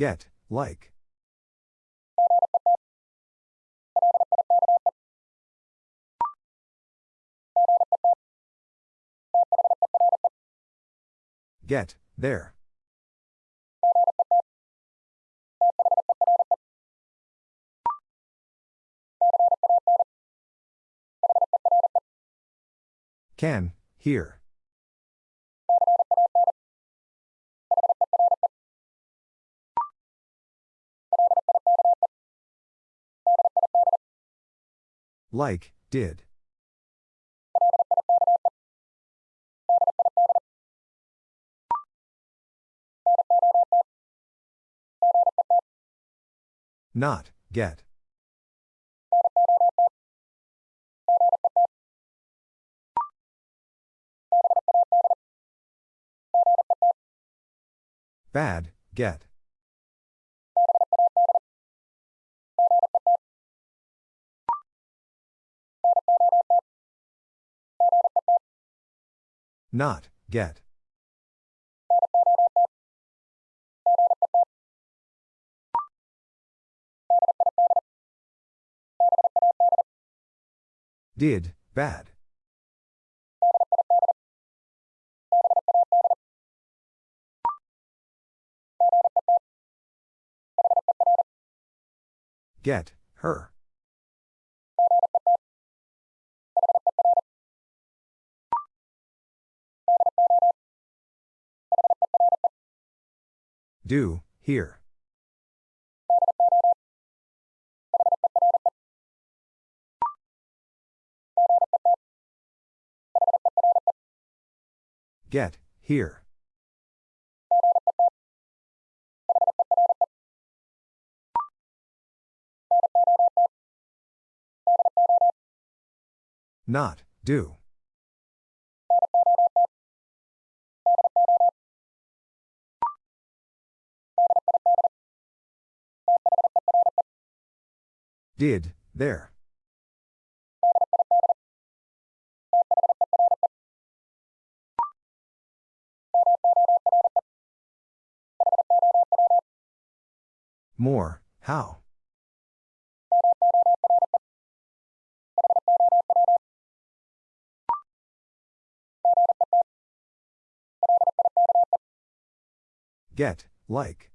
Get, like. Get, there. Can, here. Like, did. Not, get. Bad, get. Not, get. Did, bad. Get, her. Do, here. Get, here. Not, do. Did, there. More, how? Get, like.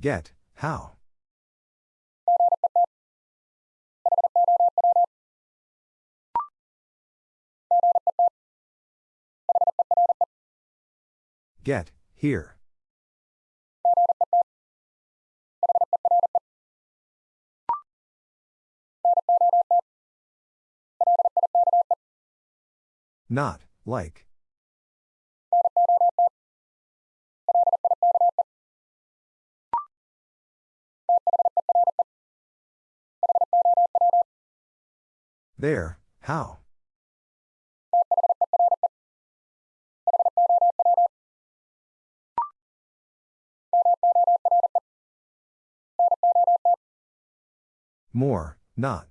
Get, how? Get, here. Not, like. There, how? More, not.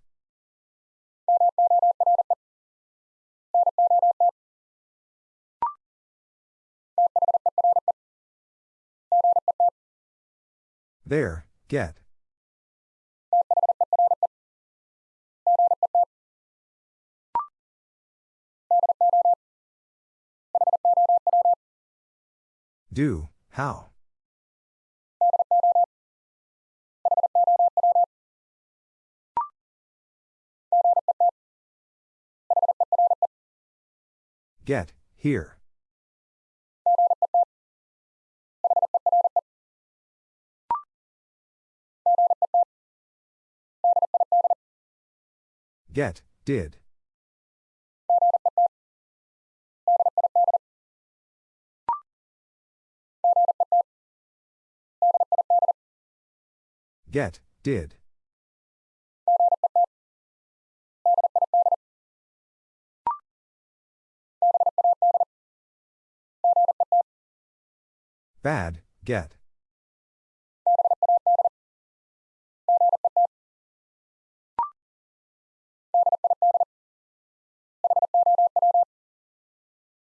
There, get. Do, how? Get, here. Get, did. Get, did. Bad, get.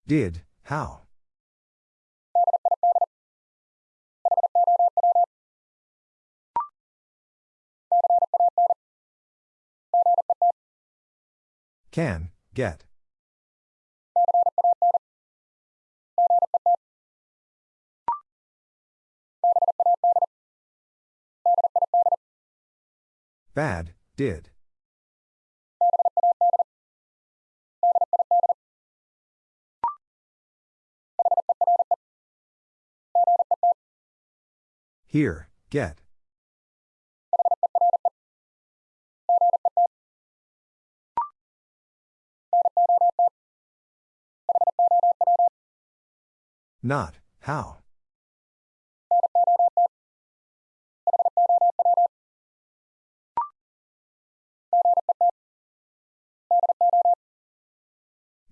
Did, how? Can, get. Bad, did. Here, get. Not, how?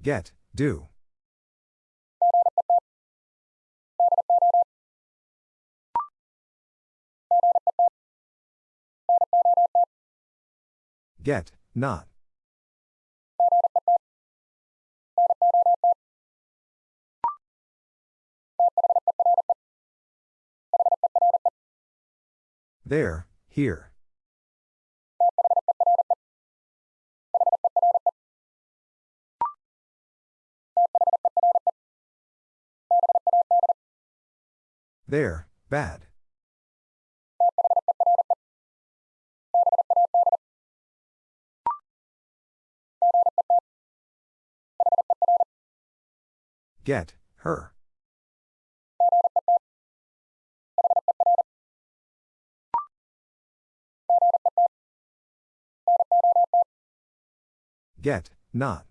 Get, do. Get, not. There, here. There, bad. Get, her. Get, not.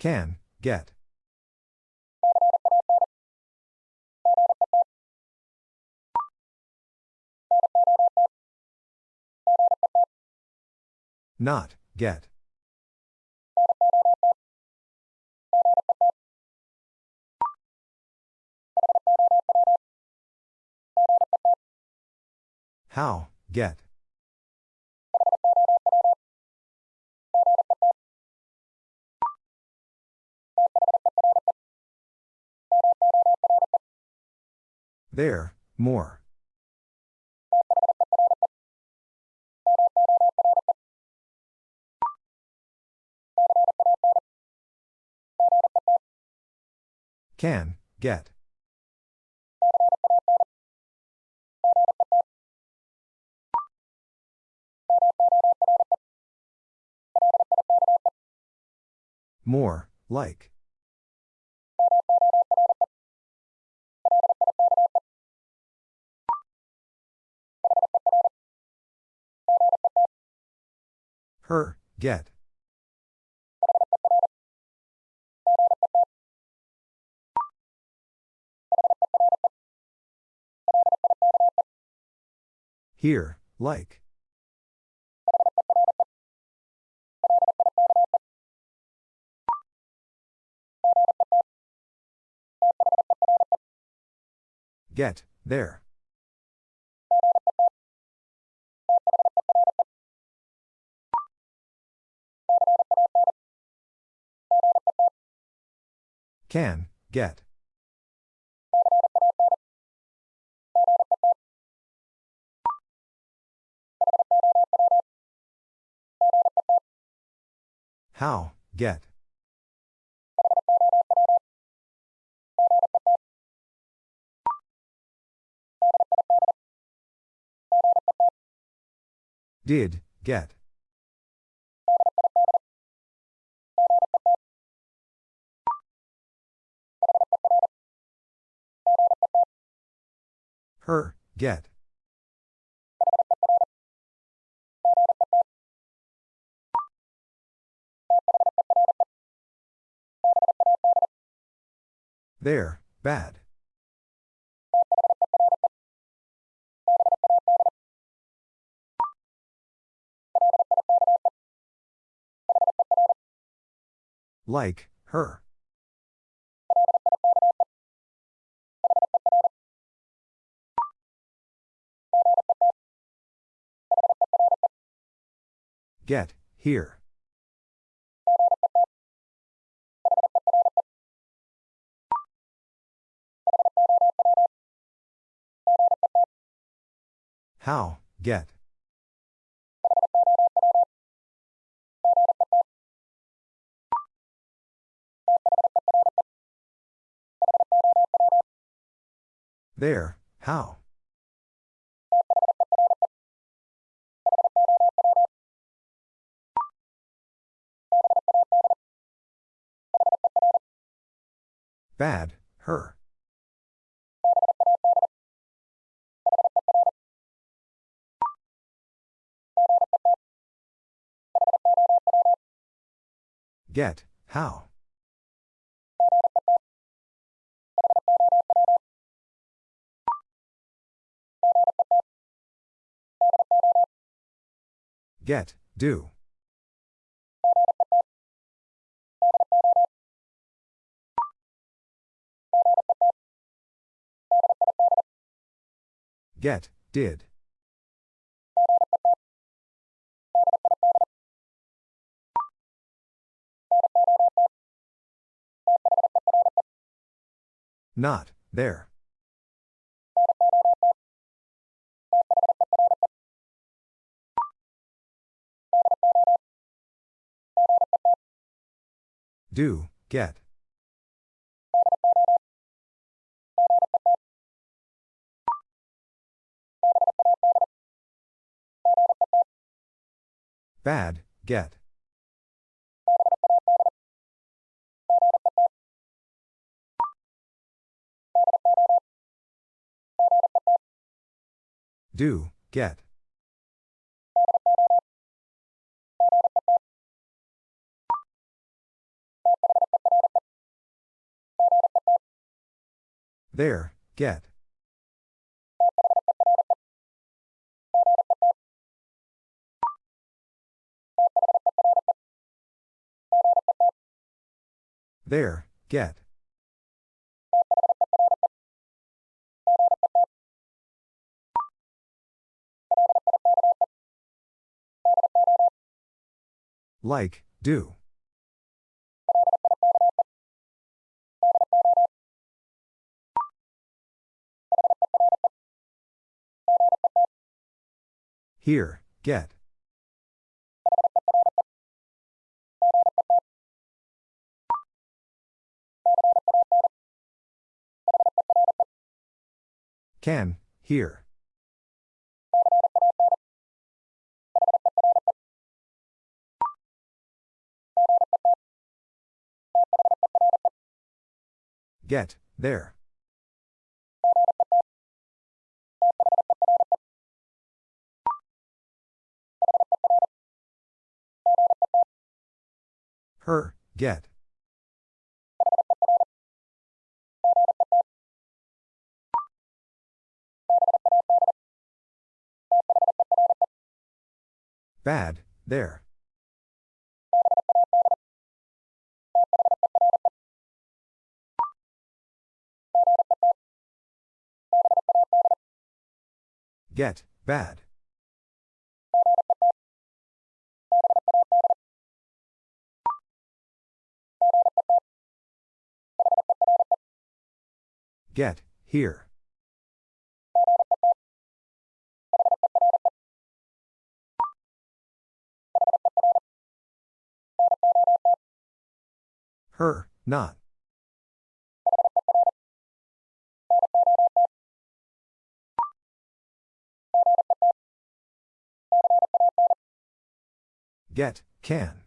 Can, get. Not, get. How, get. There, more. Can, get. More, like. Her, get. Here, like. Get, there. Can, get. How, get. Did, get. Her, get. There, bad. Like, her. Get, here. How, get. There, how. Bad, her. Get, how. Get, do. Get, did. Not, there. Do, get. Bad, get. Do, get. There, get. There, get. Like, do. Here, get. Can, here. Get, there. Her, get. Bad, there. Get, bad. Get, here. Her, not. Get, can.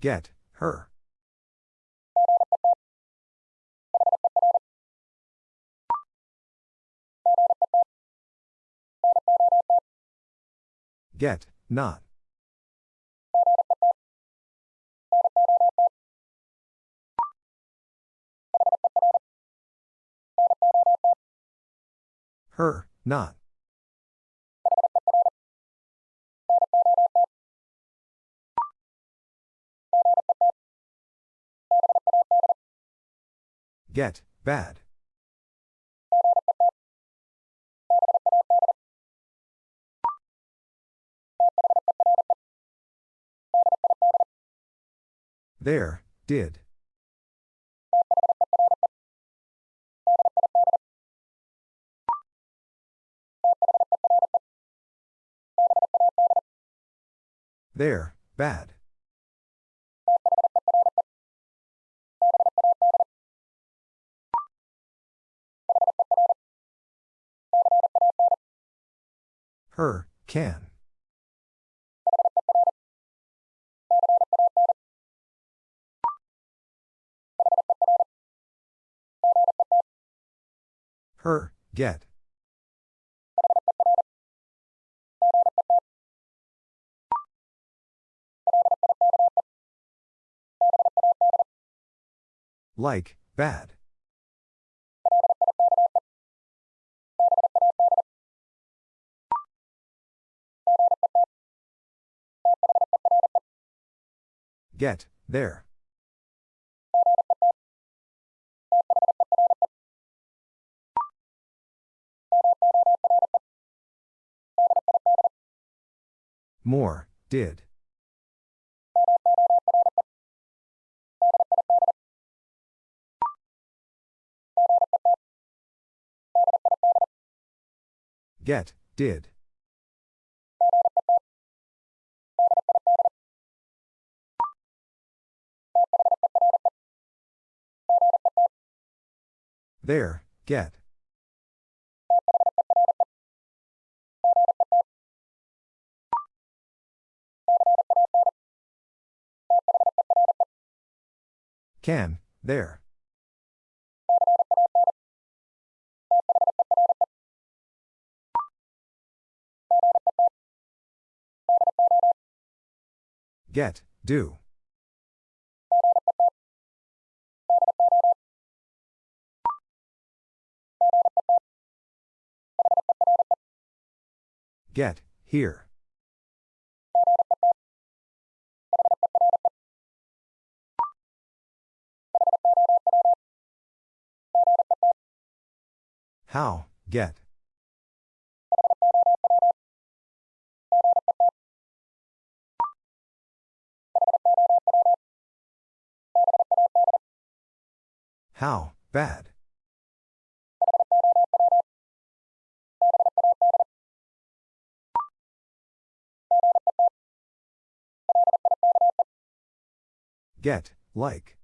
Get, her. Get, not. Her, not. Get, bad. There, did. There, bad. Her, can. Her, get. Like, bad. Get, there. More, did. Get, did. There, get. Can, there. Get, do. Get, here. How, get. How, bad. Get, like.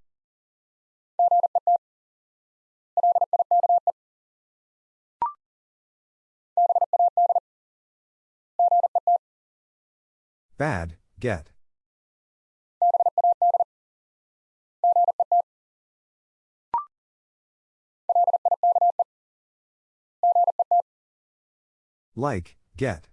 Bad, get. Like, get.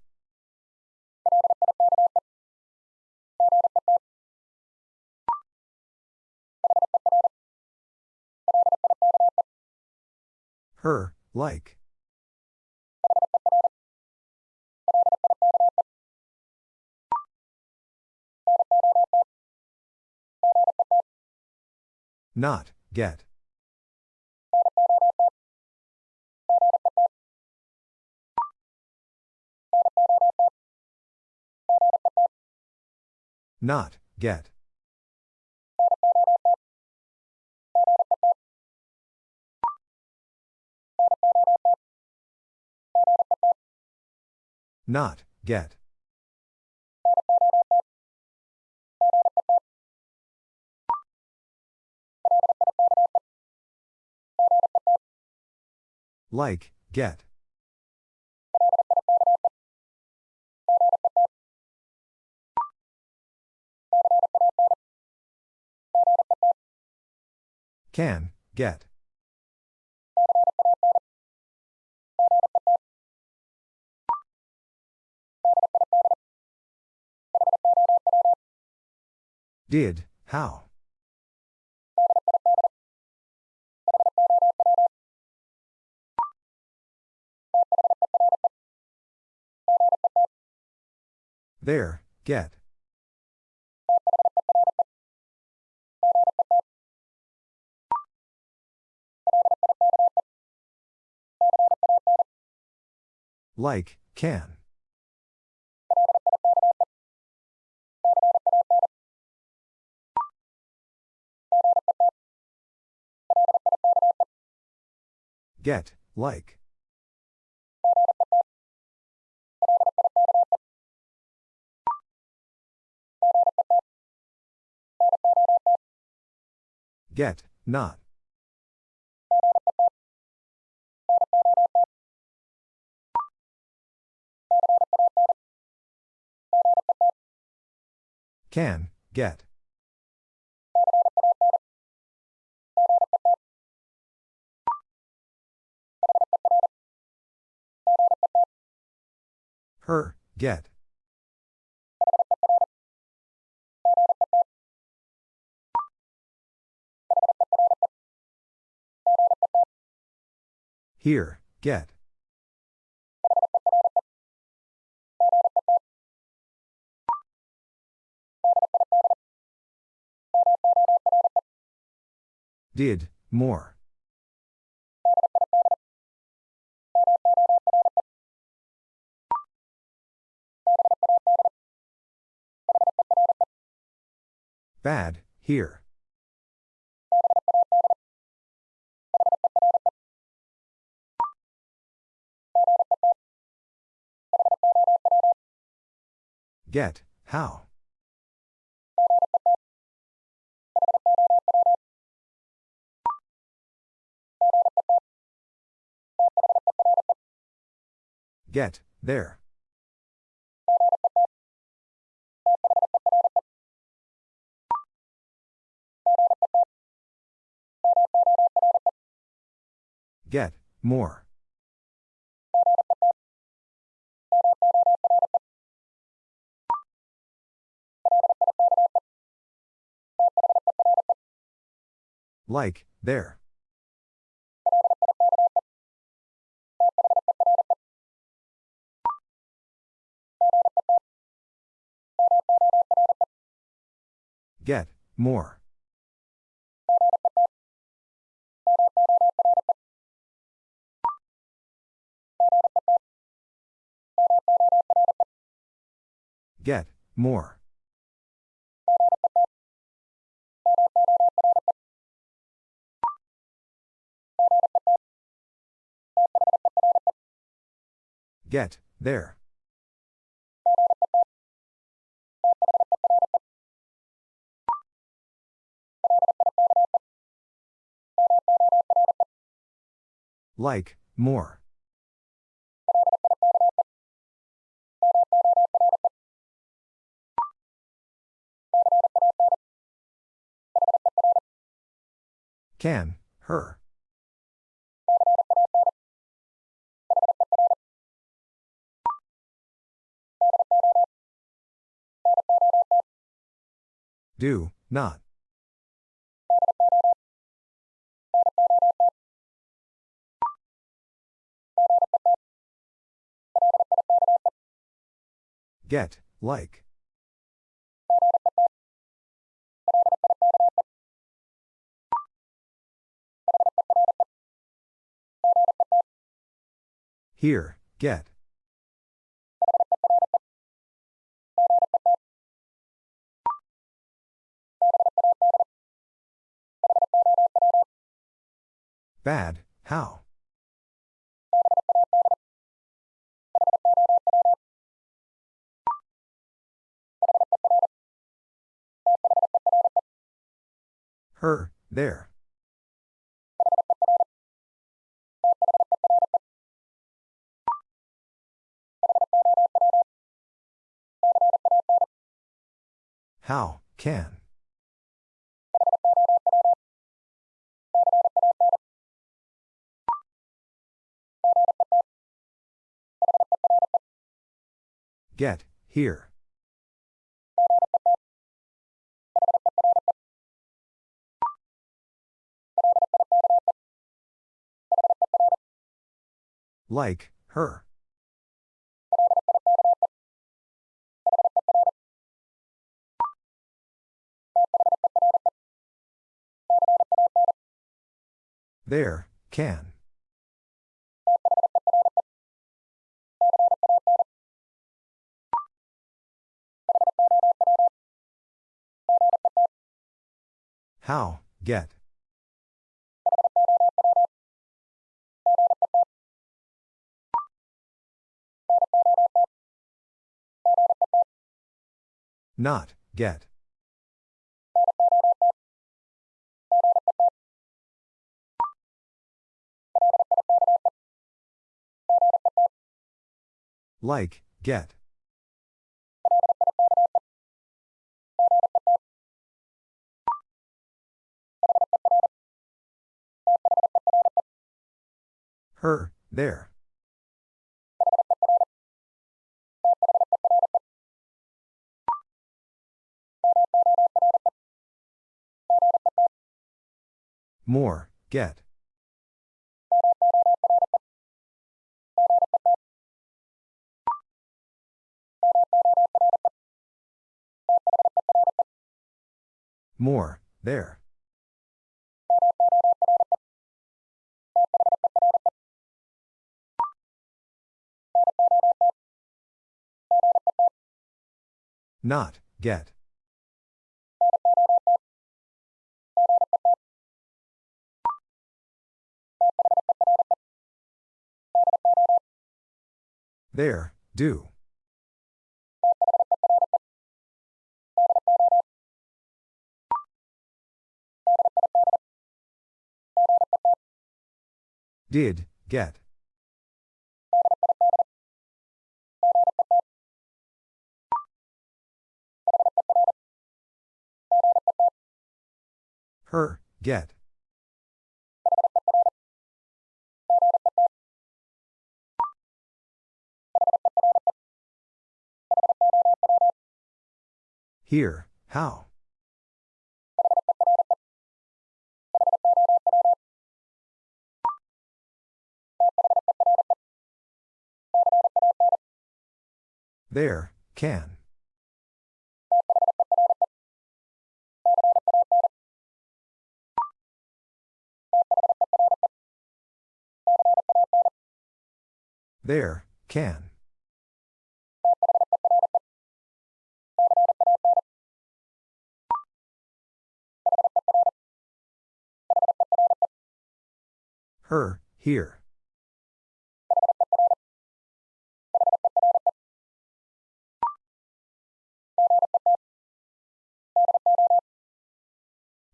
Her, like. Not, get. Not, get. Not, get. Like, get. Can, get. Did, how? There, get. Like, can. Get, like. Get, not. Can, get. Her, get. Here, get. Did, more. Bad, here. Get, how? Get, there. Get, more. Like, there. Get, more. Get, more. Get, there. Like, more. Can, her. Do, not. Get, like. Here, get. Bad, how? Her, there. How, can. Get, here. Like, her. There, can. How, get. Not, get. Like, get. Her, there. More, get. More, there. Not, get. There, do. Did, get. Her, get. Here, how? There, can. There, can. Her, here.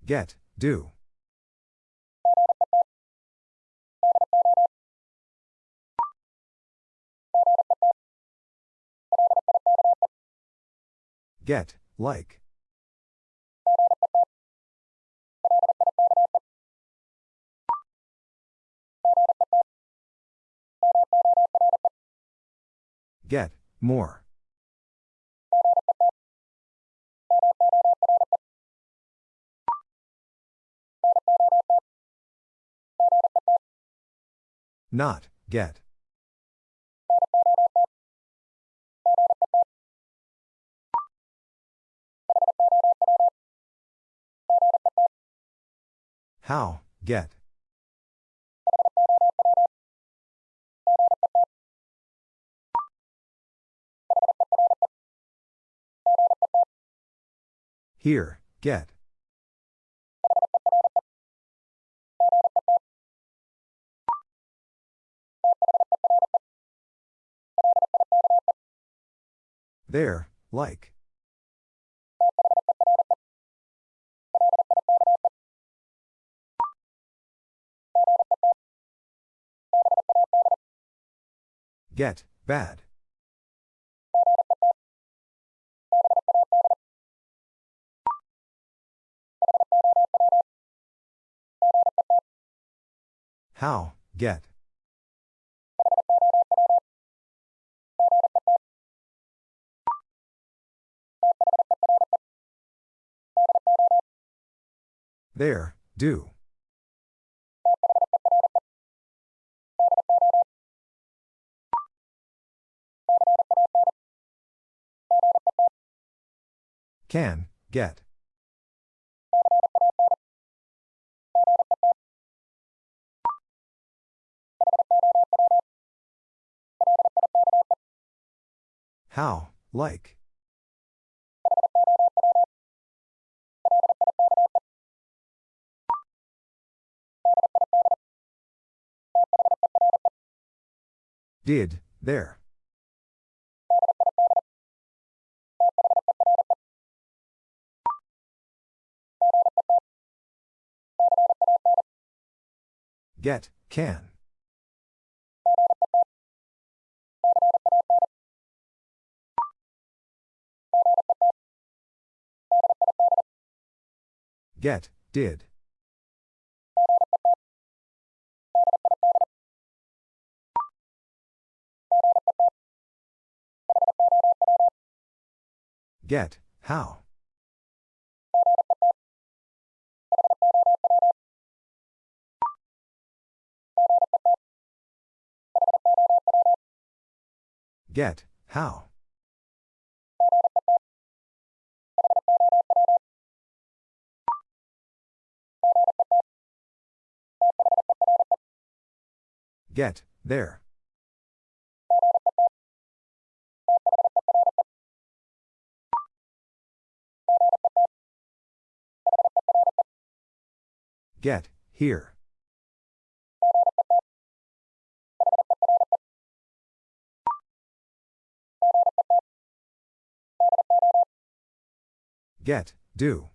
Get, do. Get, like. Get, more. Not, get. How, get. Here, get. There, like. Get, bad. How, get. There, do. Can, get. How, like. Did, there. Get, can. Get, did. Get, how. Get, how. Get, there. Get, here. Get, do.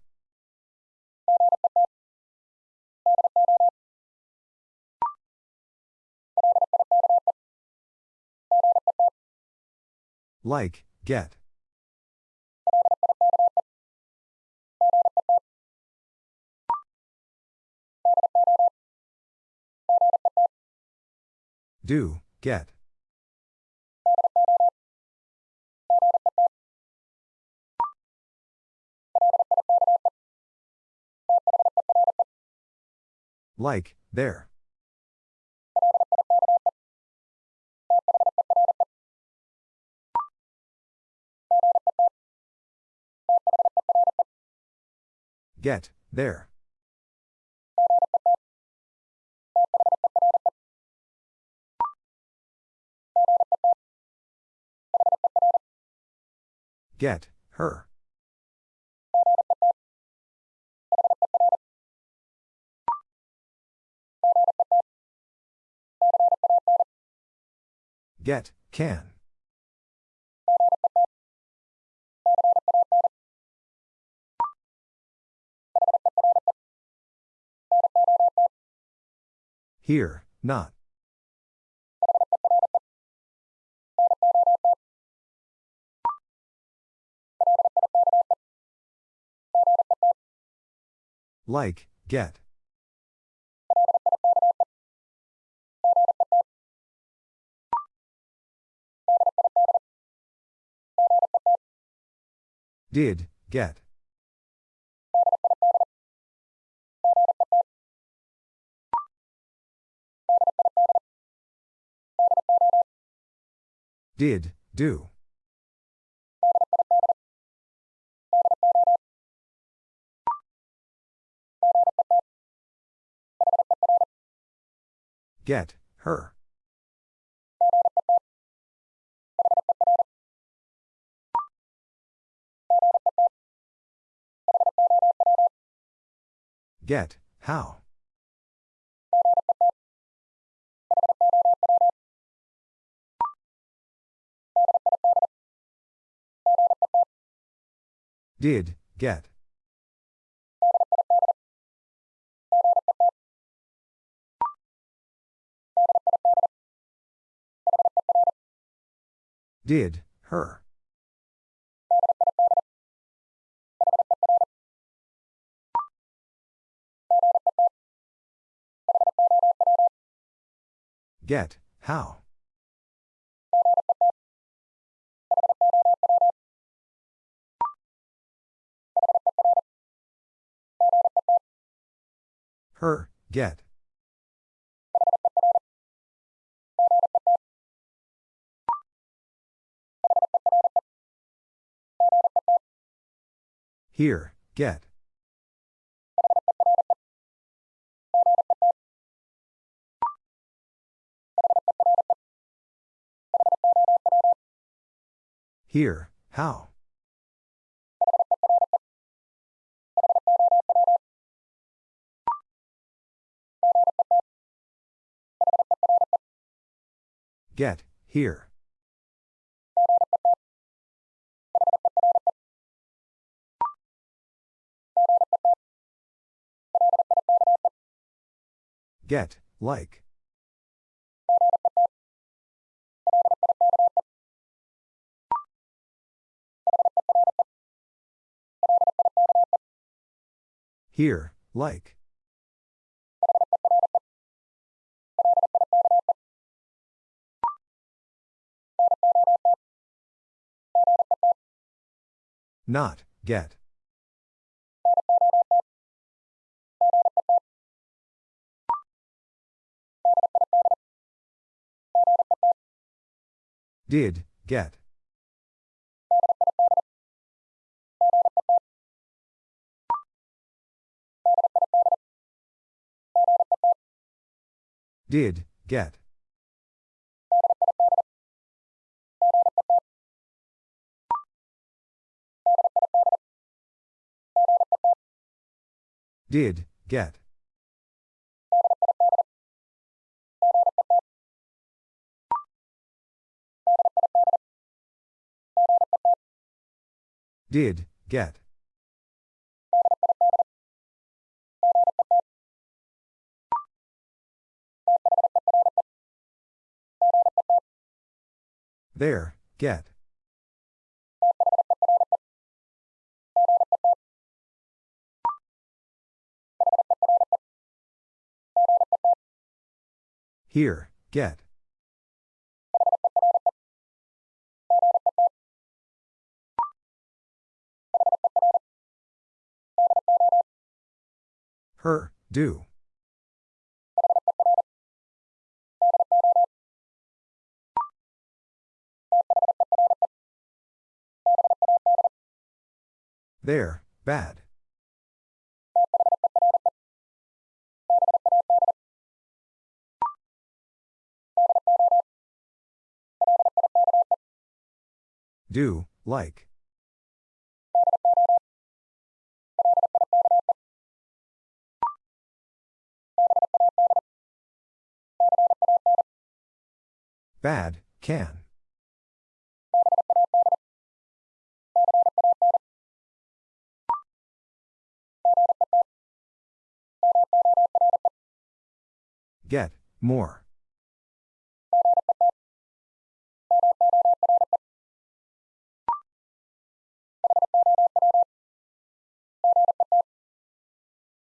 Like, get. Do, get. Like, there. Get, there. Get, her. Get, can. Here, not. Like, get. Did, get. Did, do. Get, her. Get, how. Did, get. Did, her. Get, how. Her, get. Here, get. Here, how. Get, Here. Get, like. Here, like. Not, get. Did, get. Did, get. Did, get. Did, get. There, get. Here, get. Her, do. There, bad. Do, like. Bad, can. Get, more.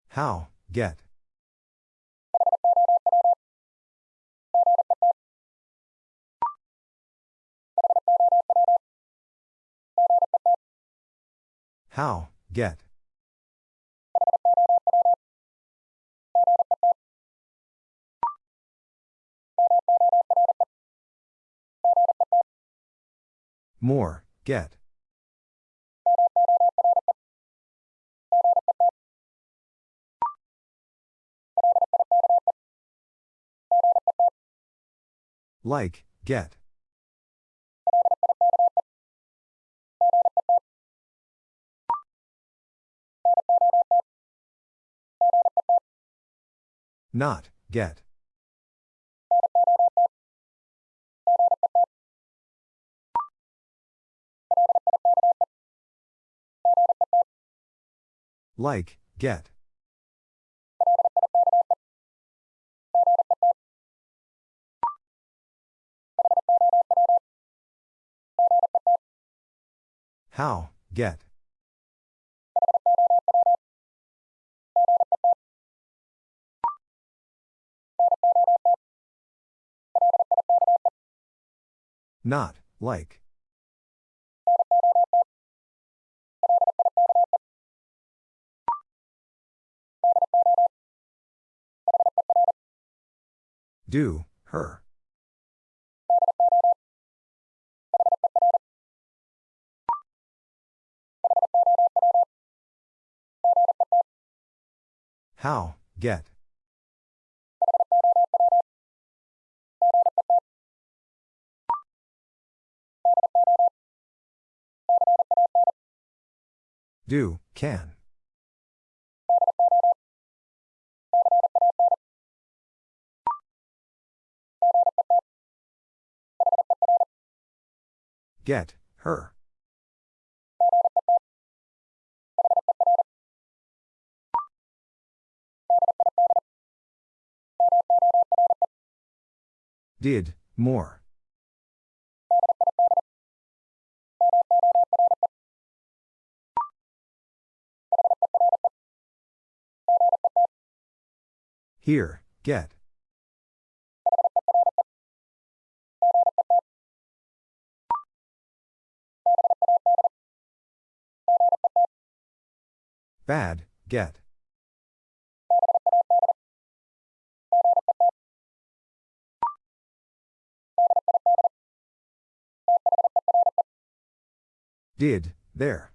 How, get. How, get. More, get. Like, get. Not, get. Like, get. How, get. Not, like. Do, her. How, get. Do, can. Get, her. Did, more. Here, get. Bad, get. Did, there.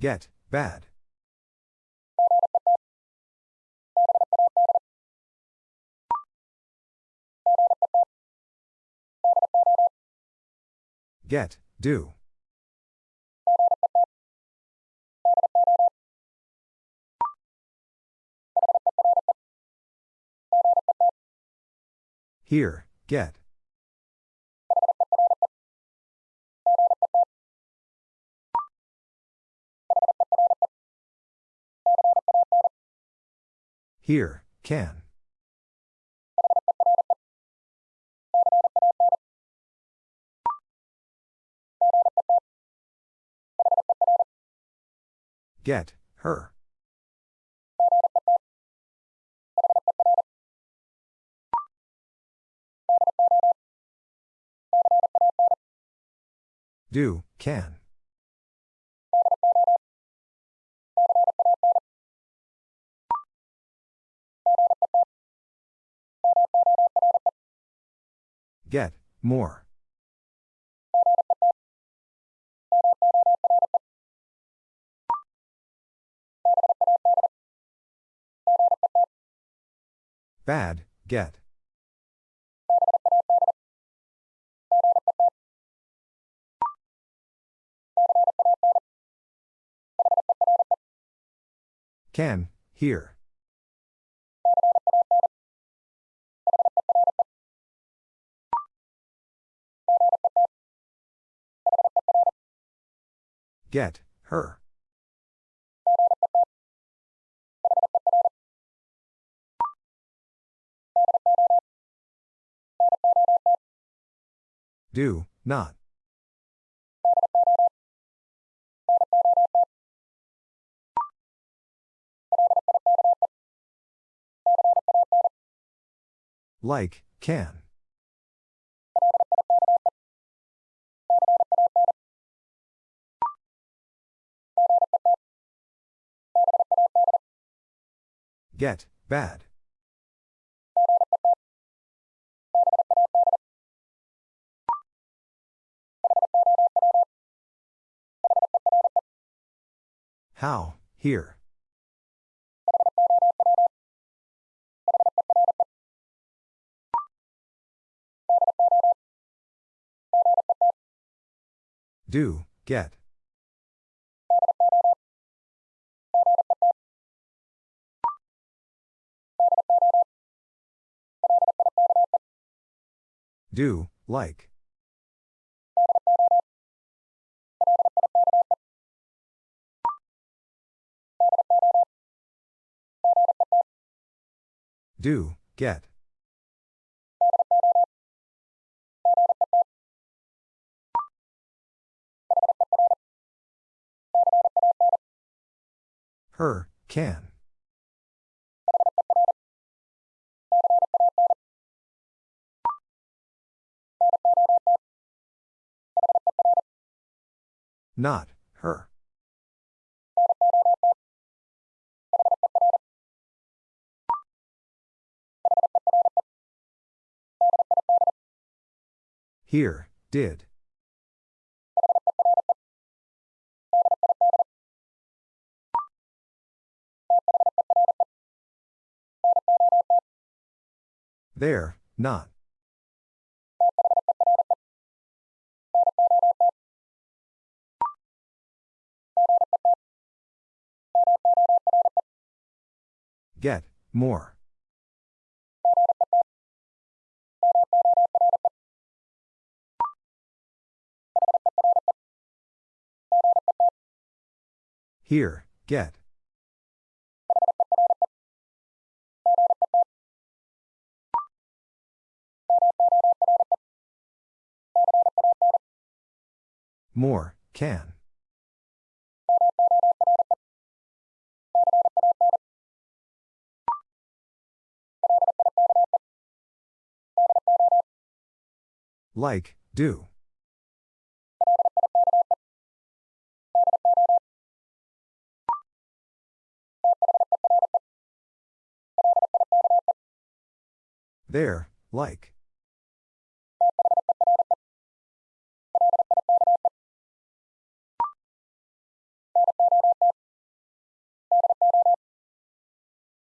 Get, bad. Get, do. Here, get. Here, can. Get, her. Do, can. Get, more. Bad, get. Can, here. Get, her. Do, not. Like, can. Get, bad. How, here. Do, get. Do, like. Do, get. Her, can. Not, her. Here, did. There, not. Get, more. Here, get. More, can. Like, do. There, like.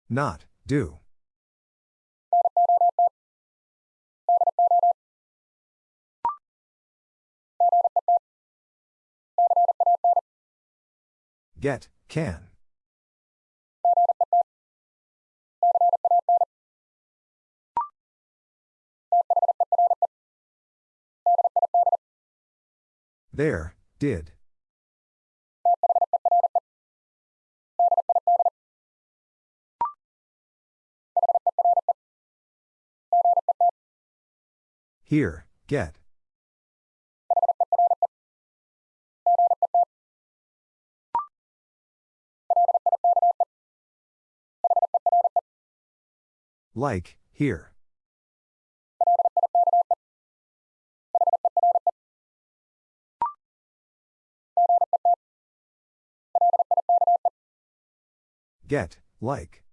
Not, do. Get, can. There, did. Here, get. Like, here. Get, like.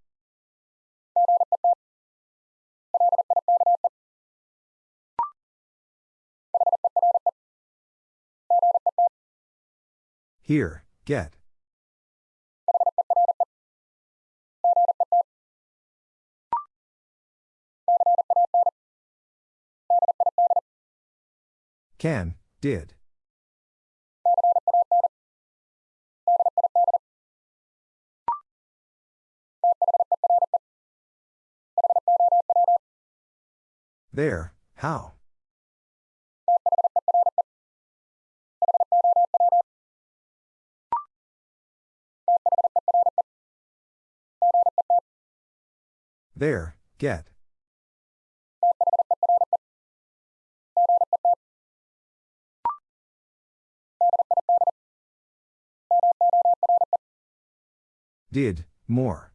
Here, get. Can, did. There, how? There, get. Did, more.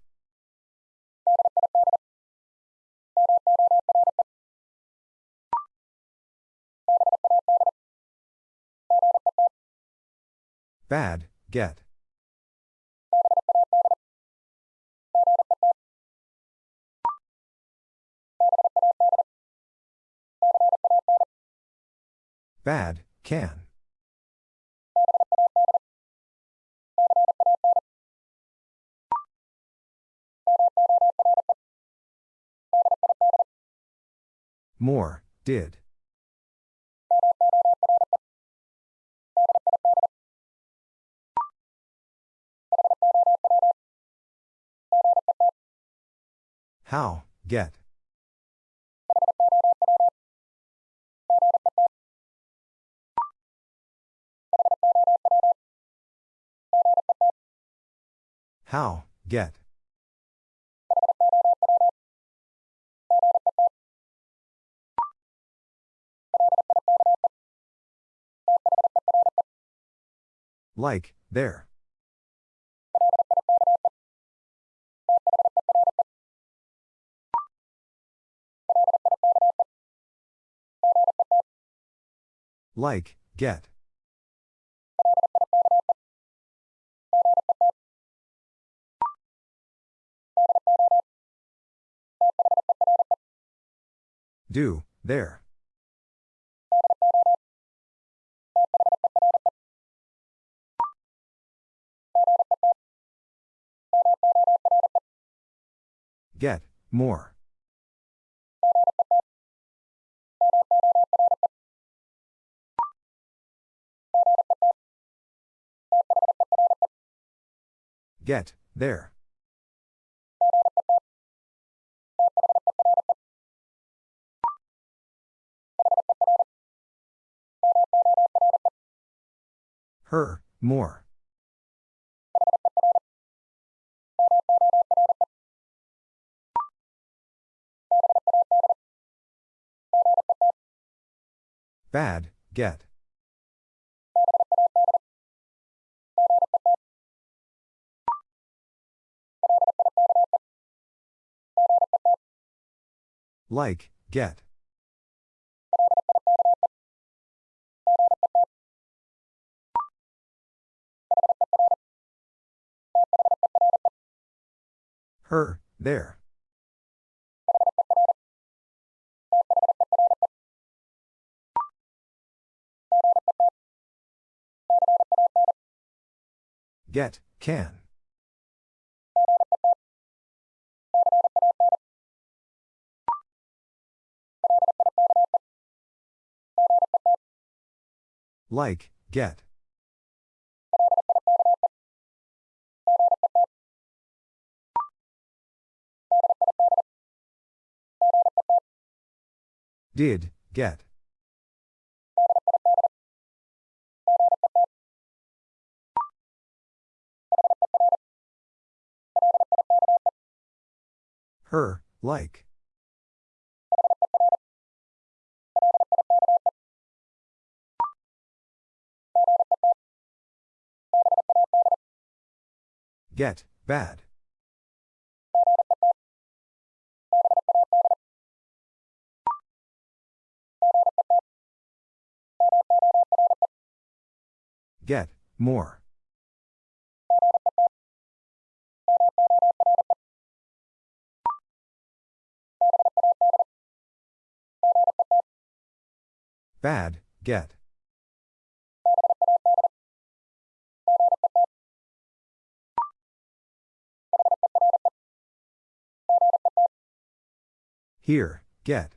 Bad, get. Bad, can. More, did. How, get. How, get. Like, there. Like, get. Do, there. Get, more. Get, there. Her, more. Bad, get. Like, get. Her, there. Get, can. Like, get. Did, get. Her, like. Get, bad. Get, more. Bad, get. Here, get.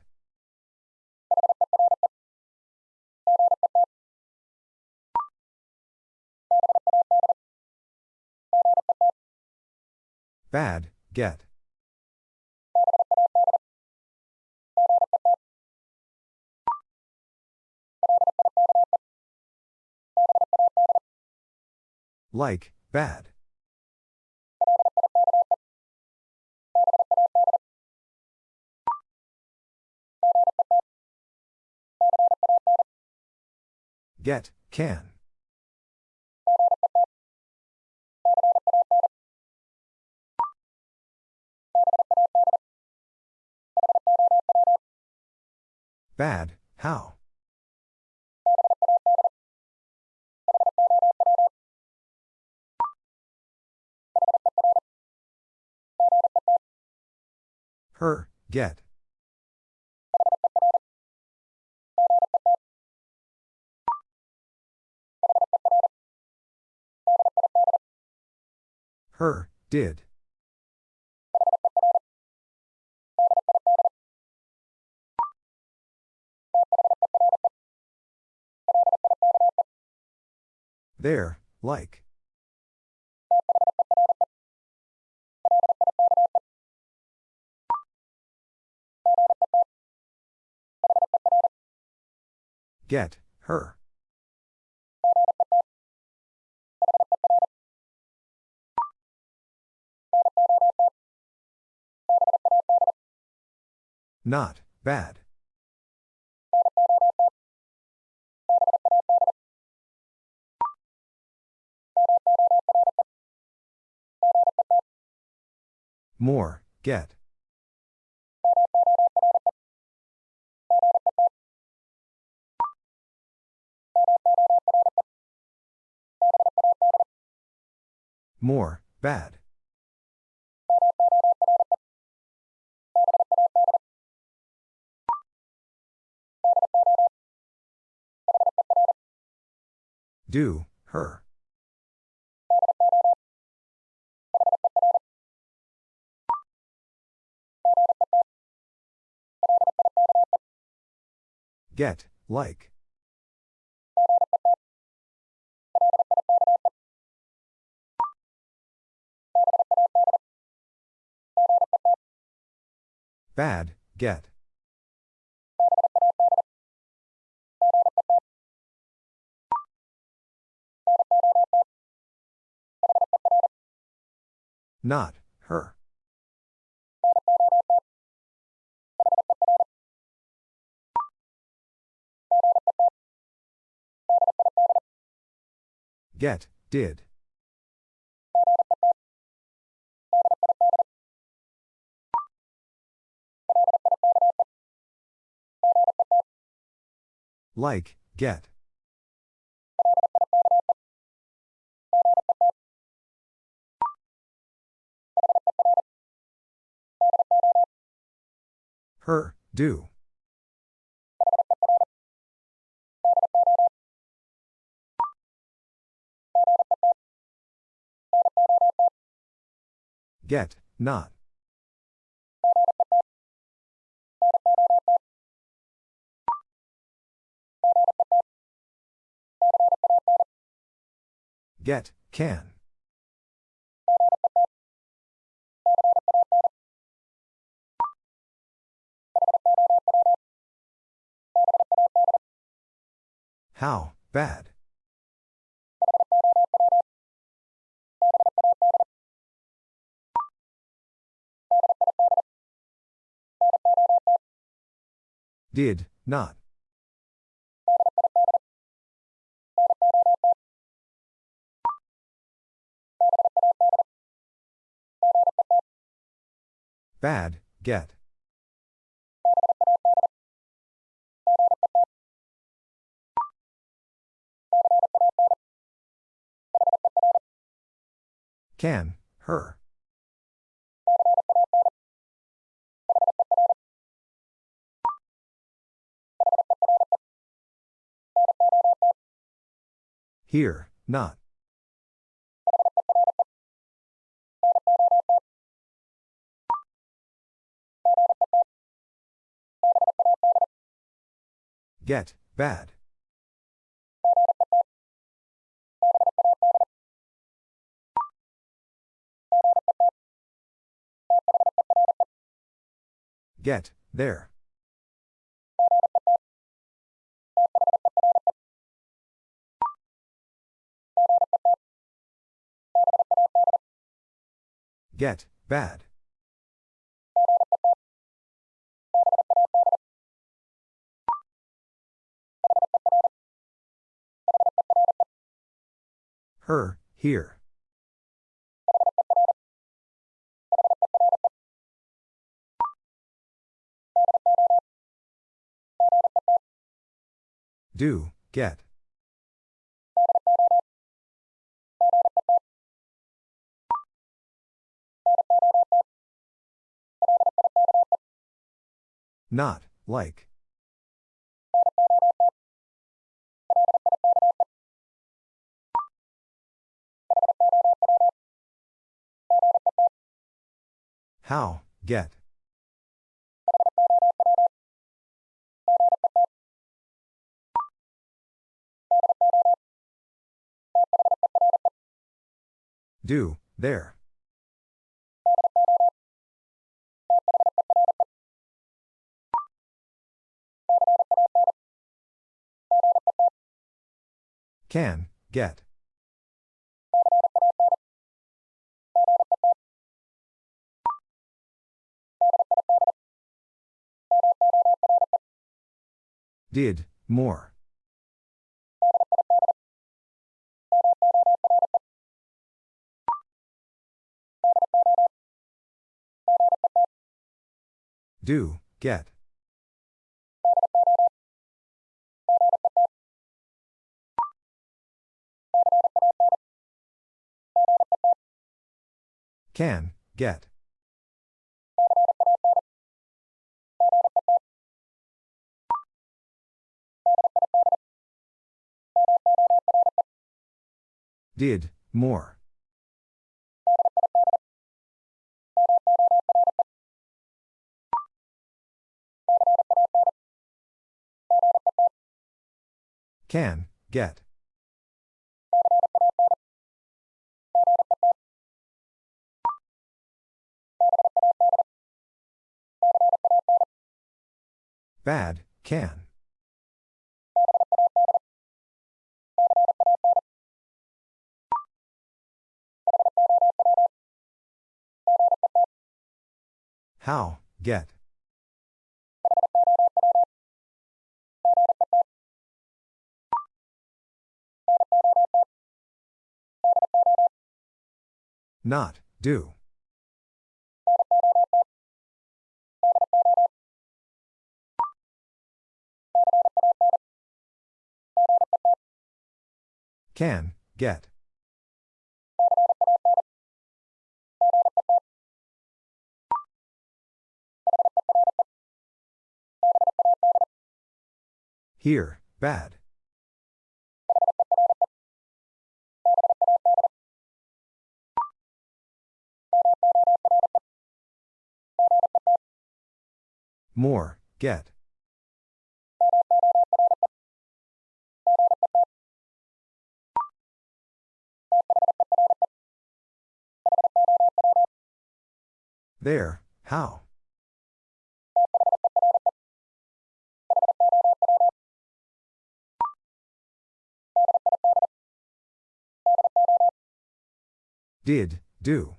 Bad, get. Like, bad. Get, can. Bad, how? Her, get. Her, did. There, like. Get, her. Not, bad. More, get. More, bad. Do, her. Get, like. Bad, get. Not, her. Get, did. Like, get. Her, do. Get, not. Get, can. How, bad. Did, not. Bad, get. Can, her. Here, not. Get, bad. Get, there. Get, bad. Her, here. Do, get. Not, like. How, get. Do, there. Can, get. Did, more. Do, get. Can, get. Did, more. Can, get. Bad, can. How, get. Not, do. Can, get. Here, bad. More, get. There, how? Did, do.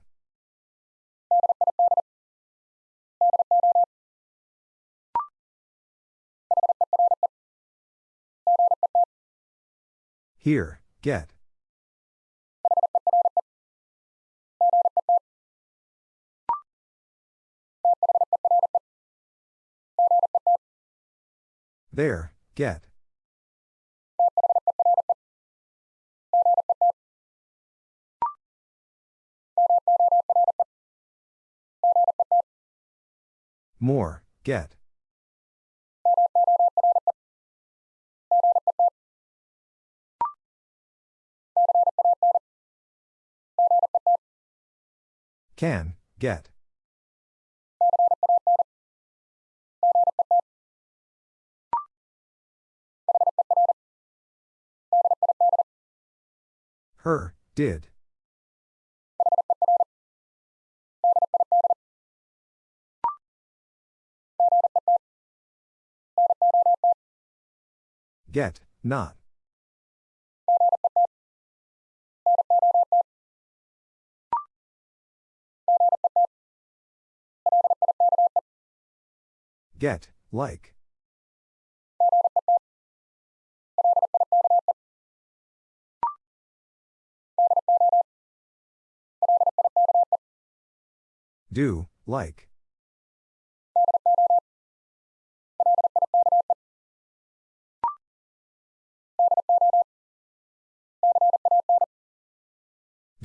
Here, get. There, get. More, get. Can, get. Her, did. Get, not. Get, like. Do, like.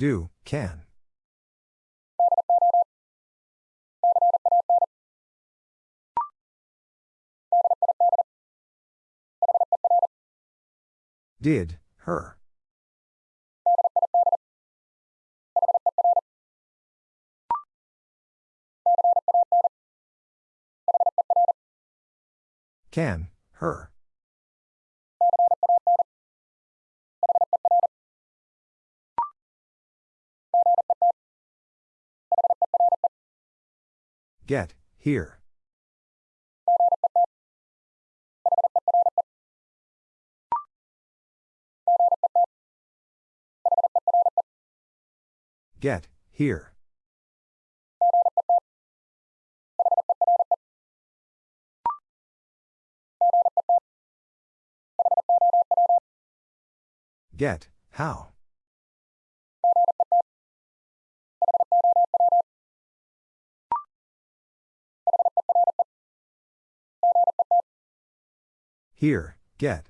Do, can. Did, her. Can, her. Get, here. Get, here. Get, how? Here, get.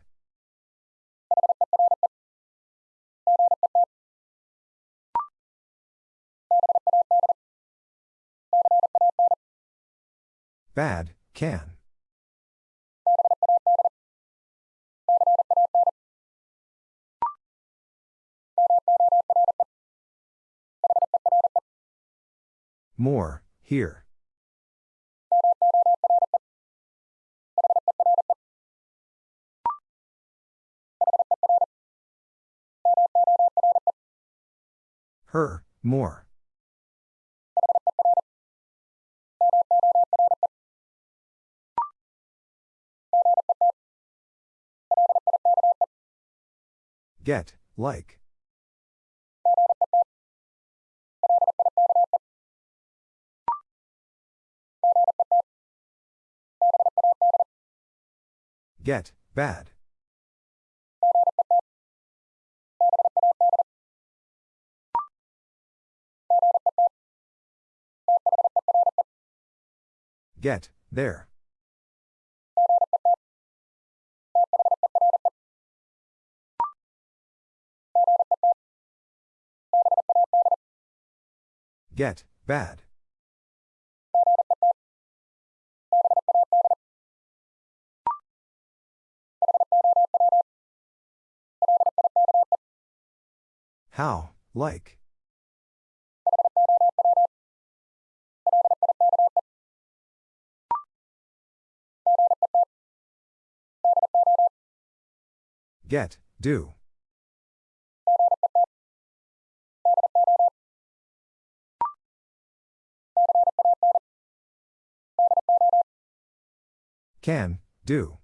Bad, can. More, here. Her, more. Get, like. Get, bad. Get, there. Get, bad. How, like. Get, do. Can, do.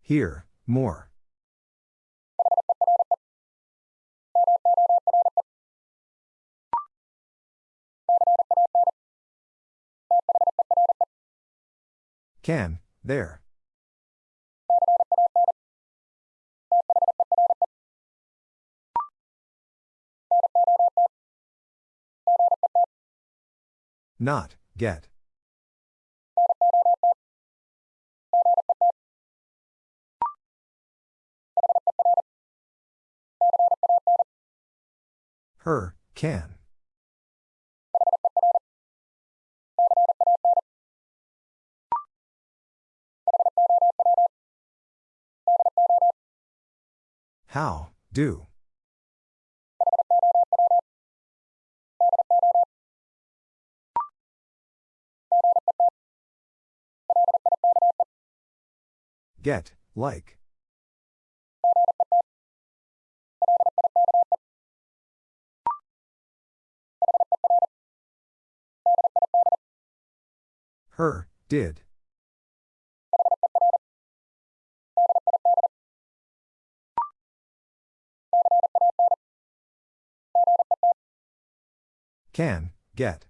Here, more. Can, there. Not, get. Her, can. How, do. Get, like. Her, did. Can, get.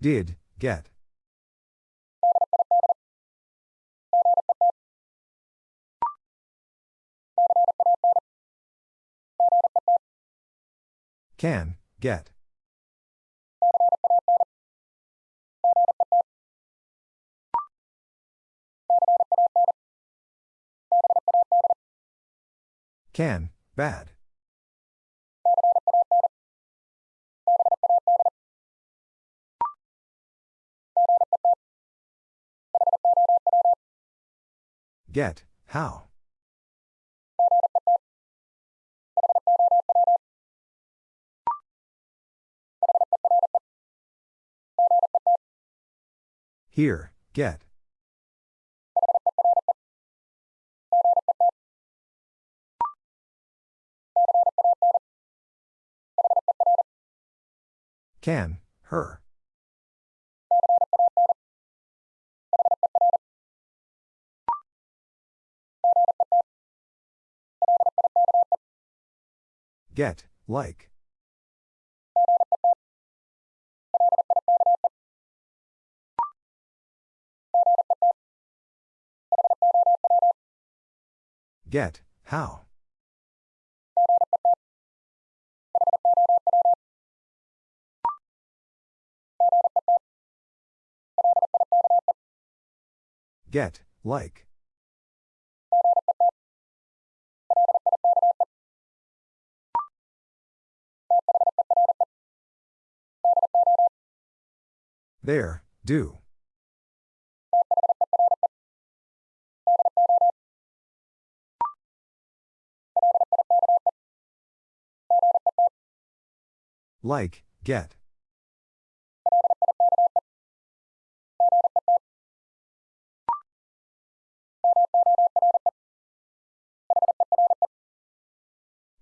Did, get. Can, get. Can, bad. Get, how. Here, get. Can, her. Get, like. Get, how. Get, like. There, do. Like, get.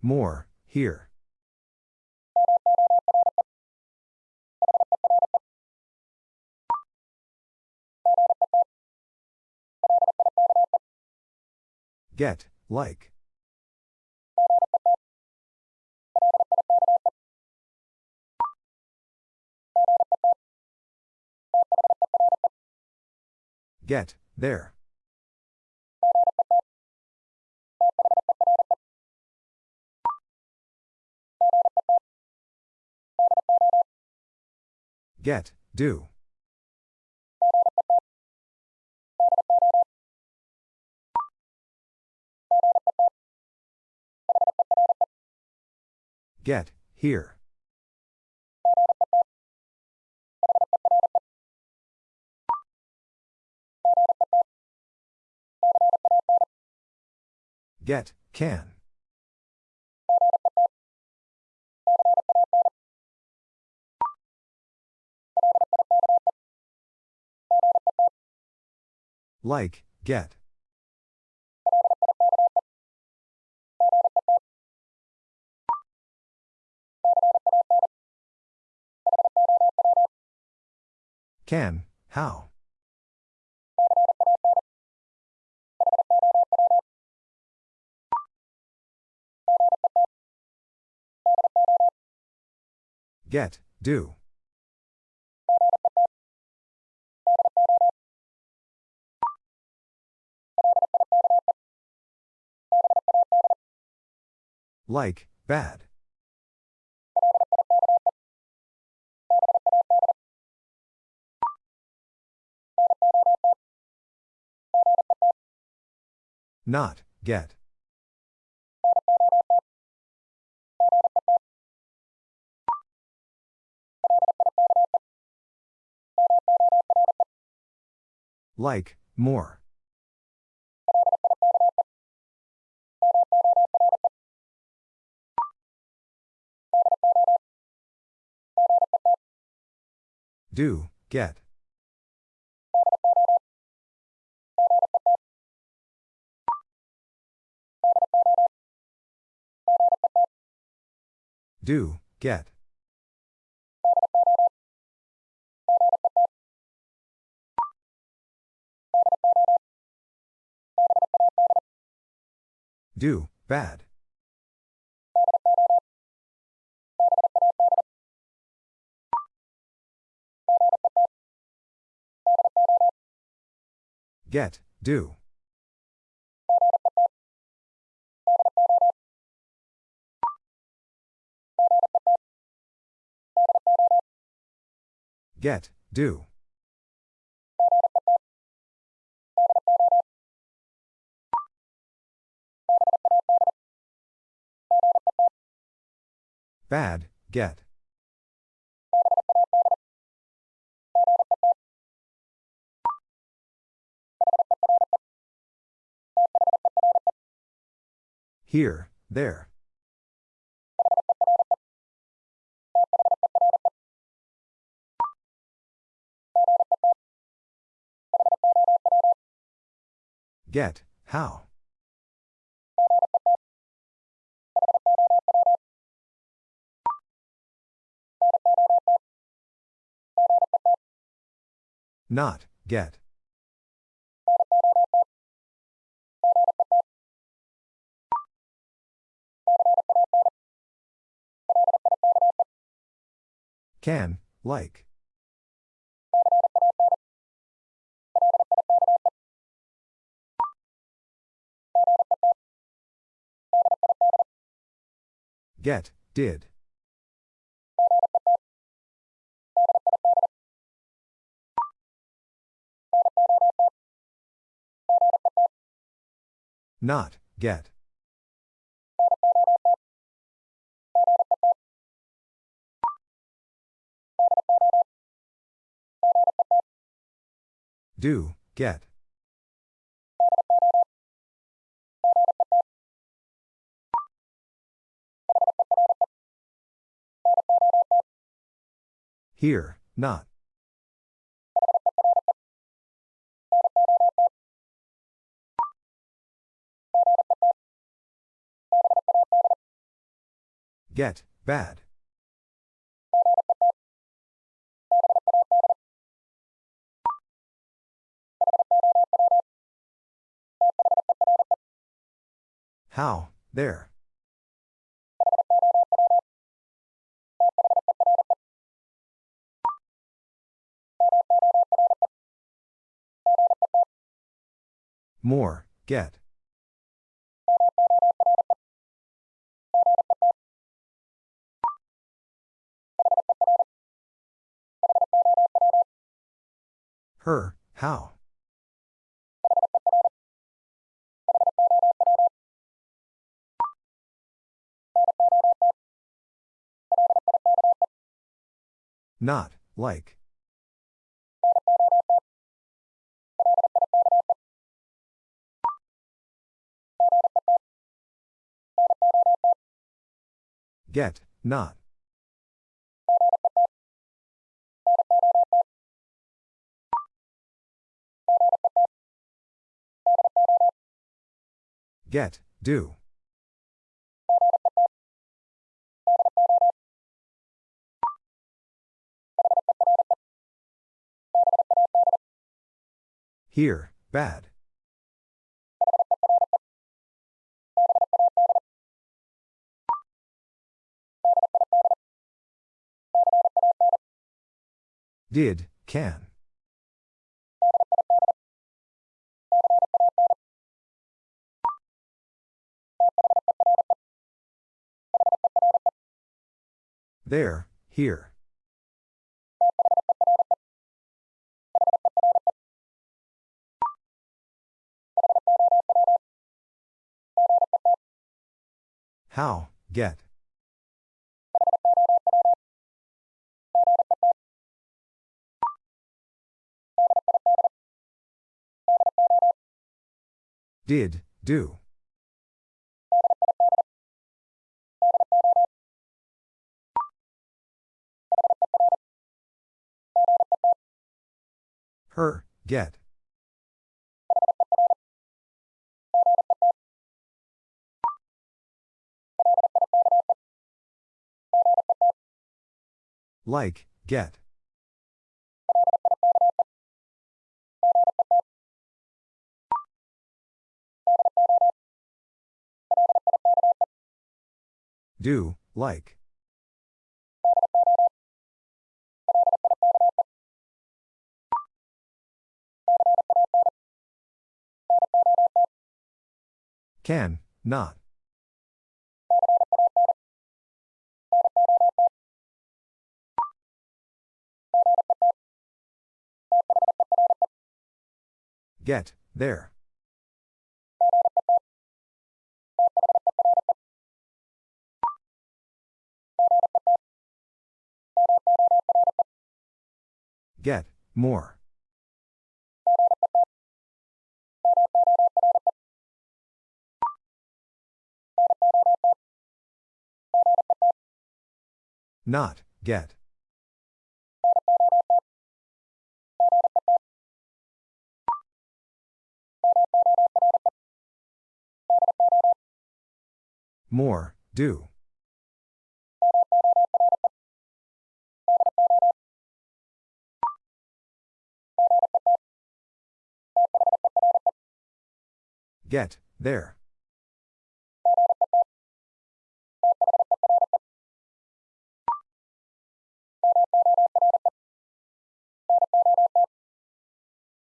More, here. Get, like. Get, there. Get, do. Get, here. Get, can. Like, get. Can, how? Get, do. Like, bad. Not, get. Like, more. Do, get. Do, get. Do, bad. Get, do. Get, do. Bad, get. Here, there. Get, how? Not, get. Can, like. Get, did. Not, get. Do, get. Here, not. Get, bad. How, there. More, get. Her, how. Not, like. Get, not. Get, do. Here, bad. Did, can. There, here. How, get. Did, do. Her, get. Like, get. Do, like. Can, not. Get, there. Get, more. Not, get. More, do. Get, there.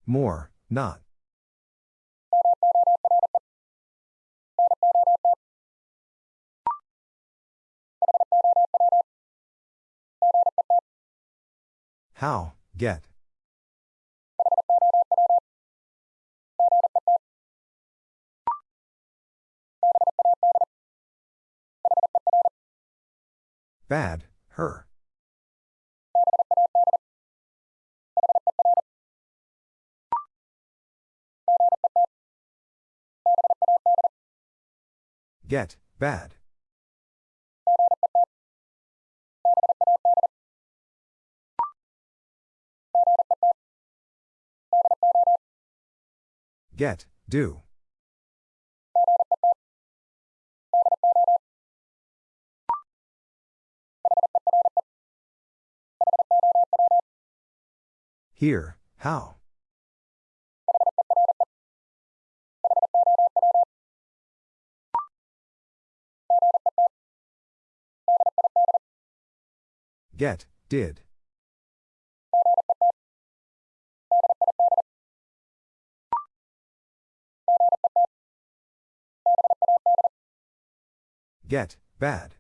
More, not. How, get. Bad, her. Get, bad. Get, do. Here, how? Get, did. Get, bad.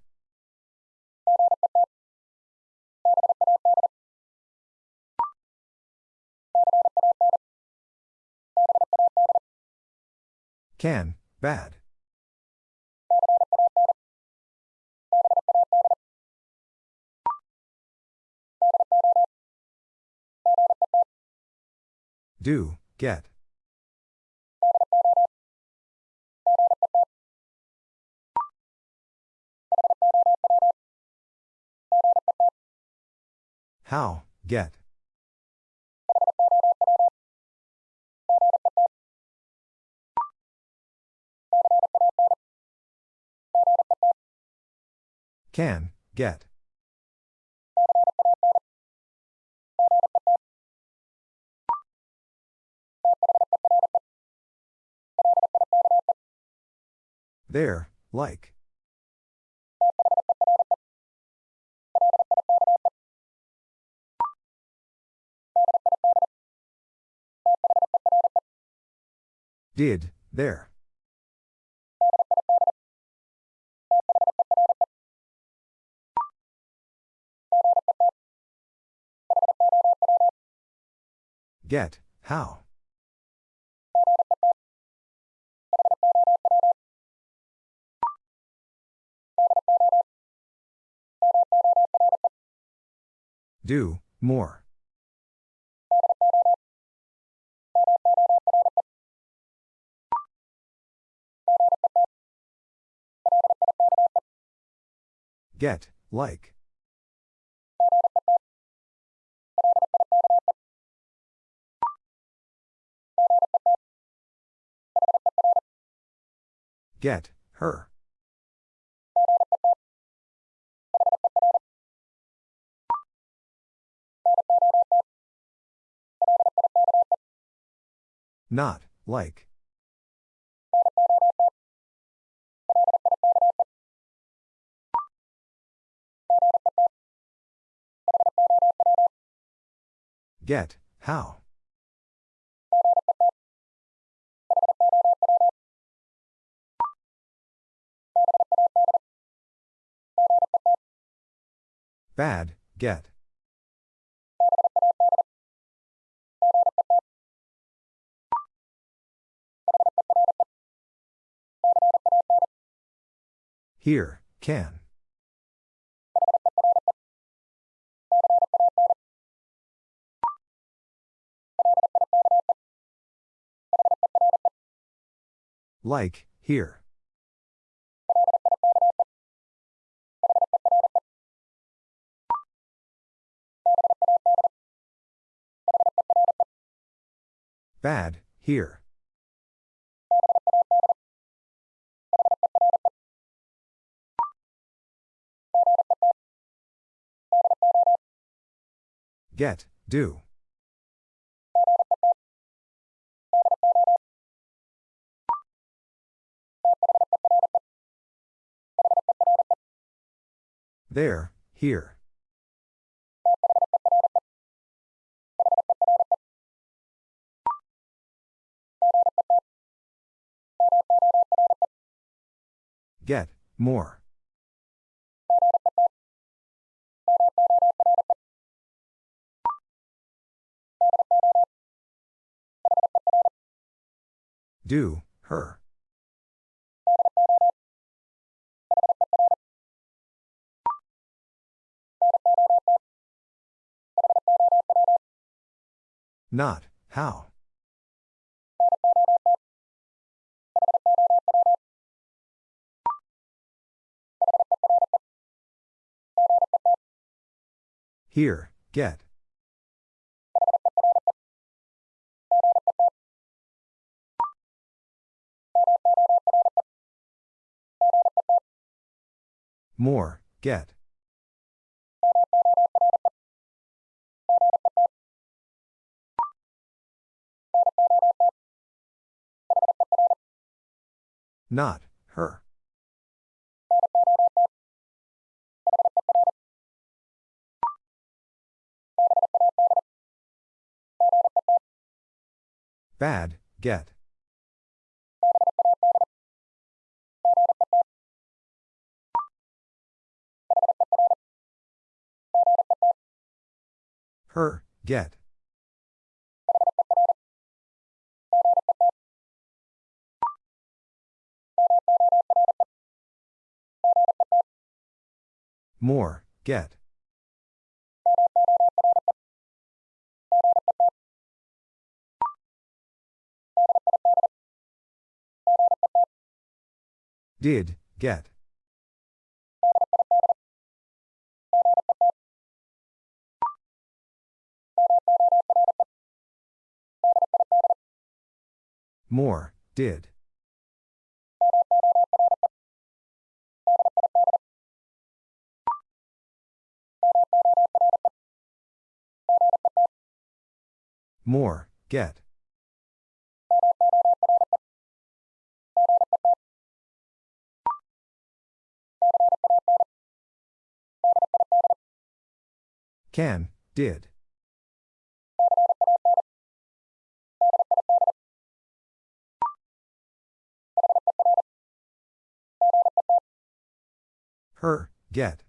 Can, bad. Do, get. How, get. Can, get. There, like. Did, there. Get, how. Do, more. Get, like. Get, her. Not, like. Get, how. Bad, get. Here, can. Like, here. Bad, here. Get, do. There, here. Get, more. Do, her. Not, how. Here, get. More, get. Not, her. Bad, get. Her, get. More, get. Did, get. More, did. More, get. Can, did. Her, get.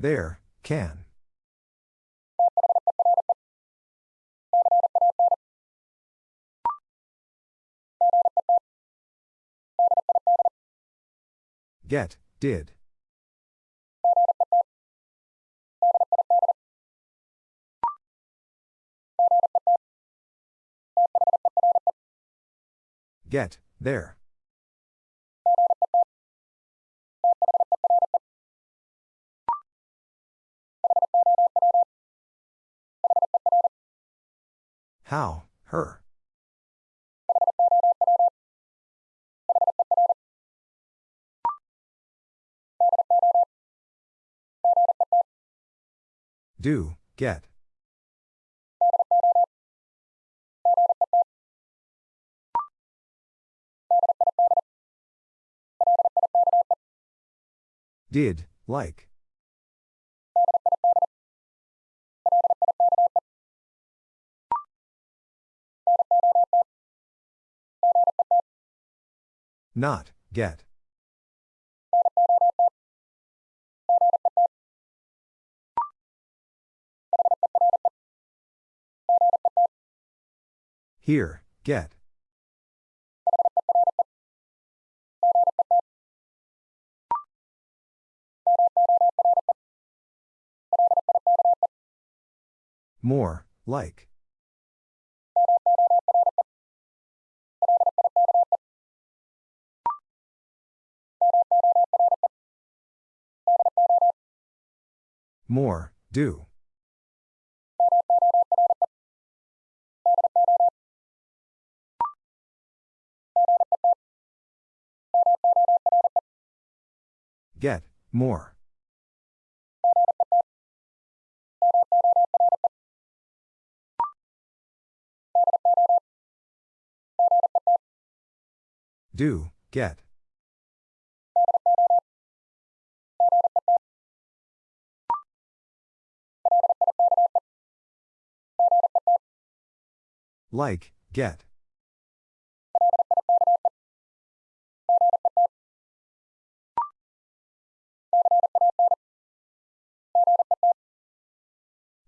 There, can. Get, did. Get, there. How, her. Do, get. Did, like. Not, get. Here, get. More, like. More, do. Get, more. Do, get. Like, get.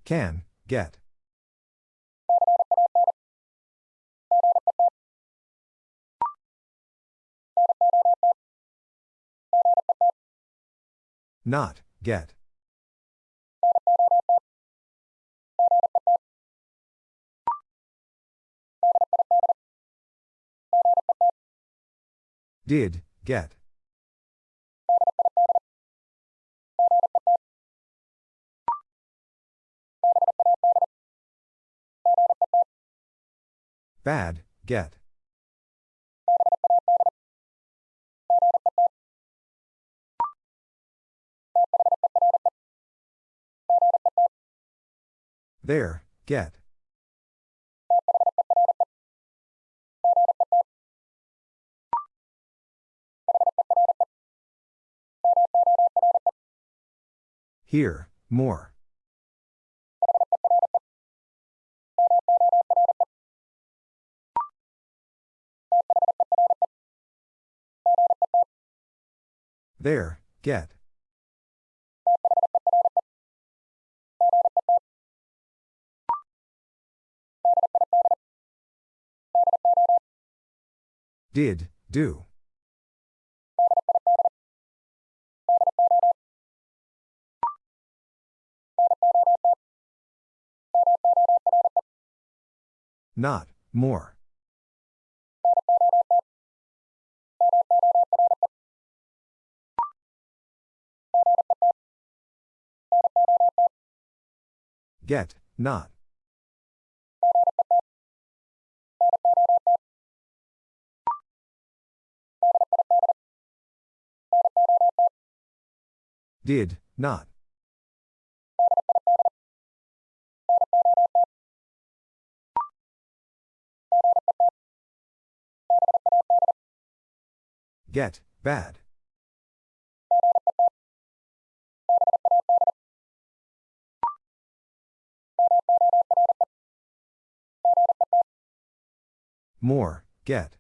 Can, get. Not, get. Did, get. Bad, get. There, get. Here, more. There, get. Did, do. Not, more. Get, not. Did, not. Get, bad. More, get.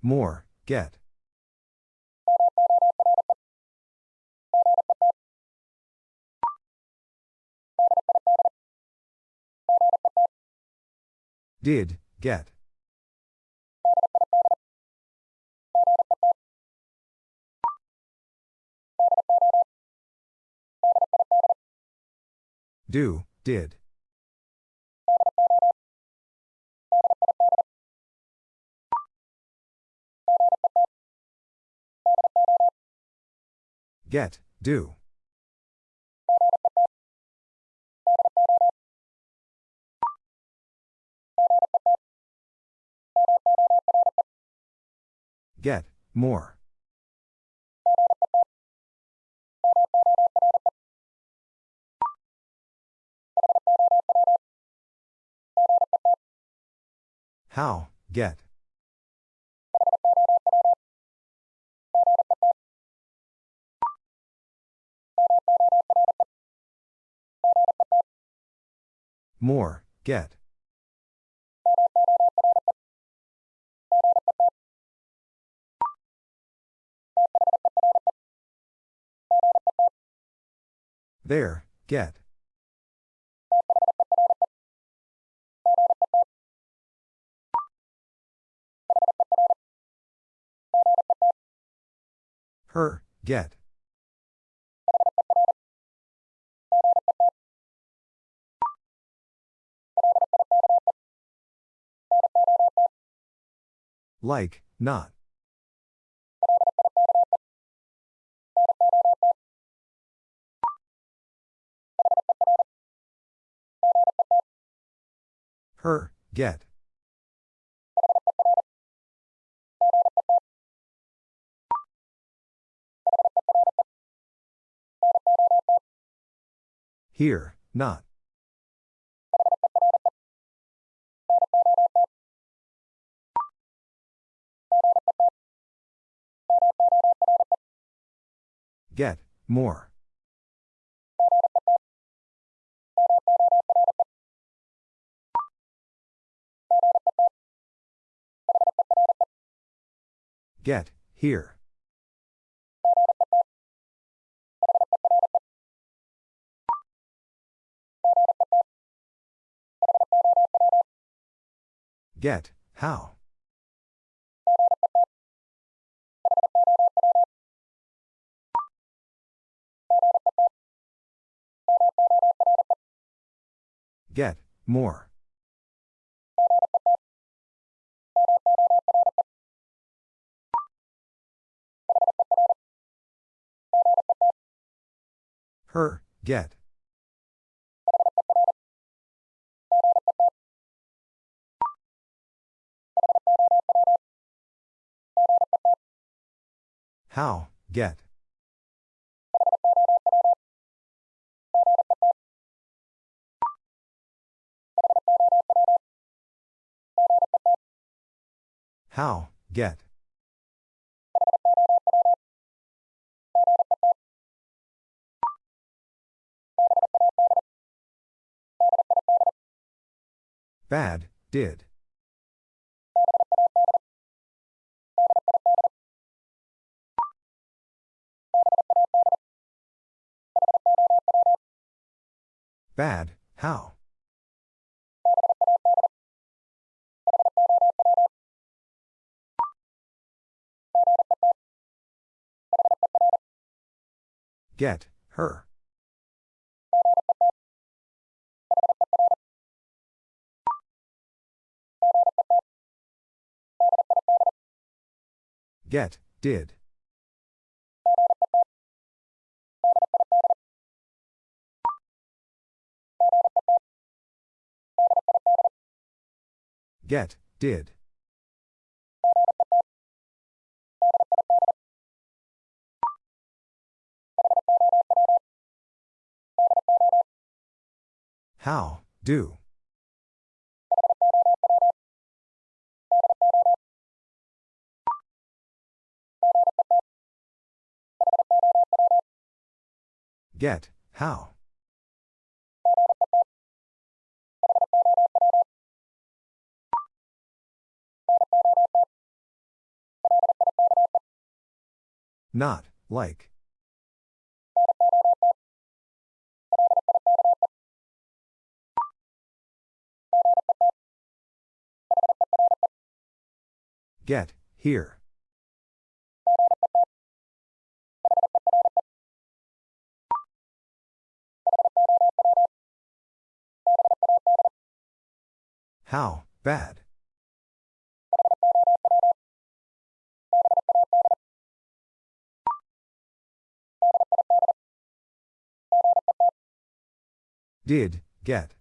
More, get. Did, get. Do, did. Get, do. Get, more. How, get. More, get. There, get. Her, get. Like, not. Her, get. Here, not. Get, more. Get, here. Get, how? Get, more. Her, get. How, get. How, get. Bad, did. Bad, how? Get, her. Get, did. Get, did. How, do. Get, how. Not, like. Get, here. How, bad. Did, get.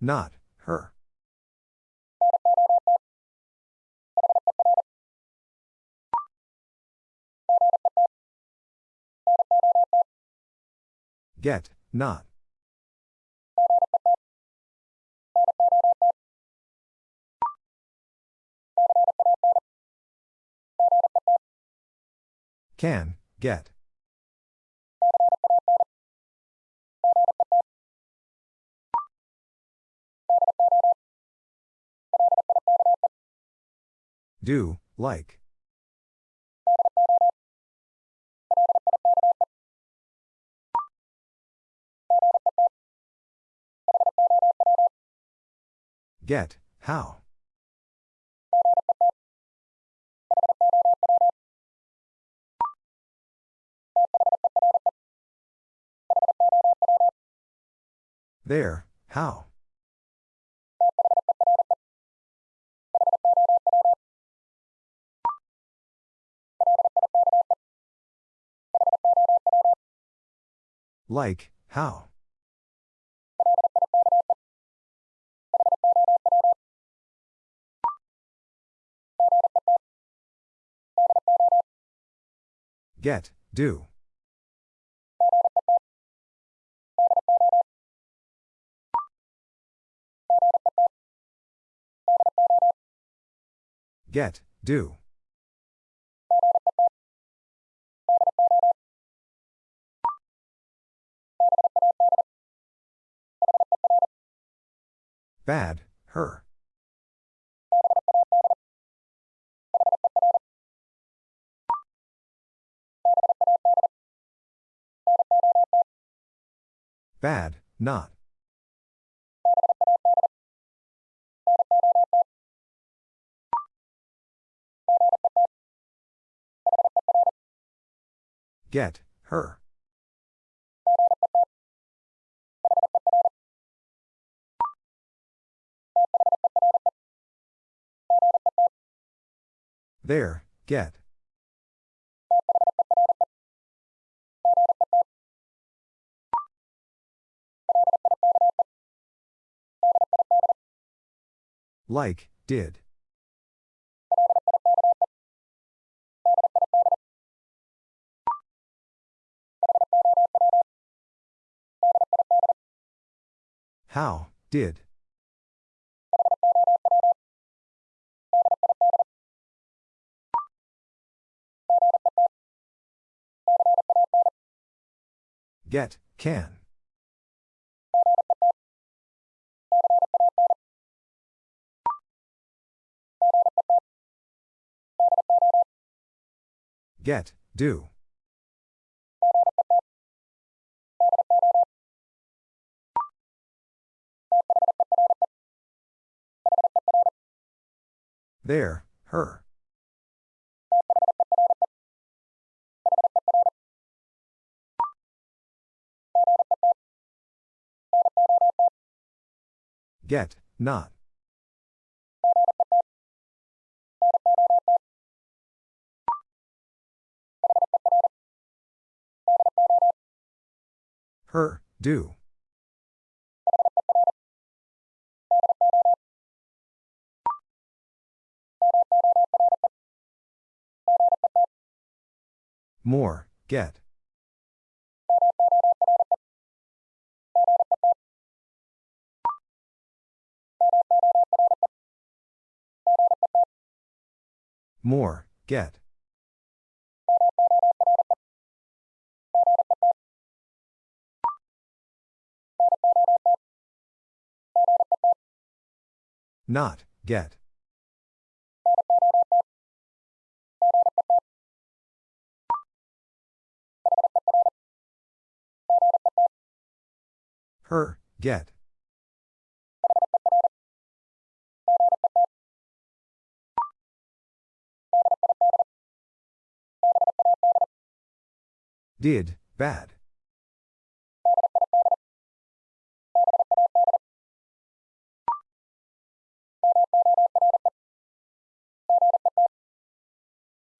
Not, her. Get, not. Can, get. Do, like. Get, how. There, how. Like, how. Get, do. Get, do. Bad, her. Bad, not. Get, her. There, get. Like, did. How, did. Get, can. Get, do. There, her. Get, not. Her, do. More, get. More, get. Not, get. Her, get. Did, bad.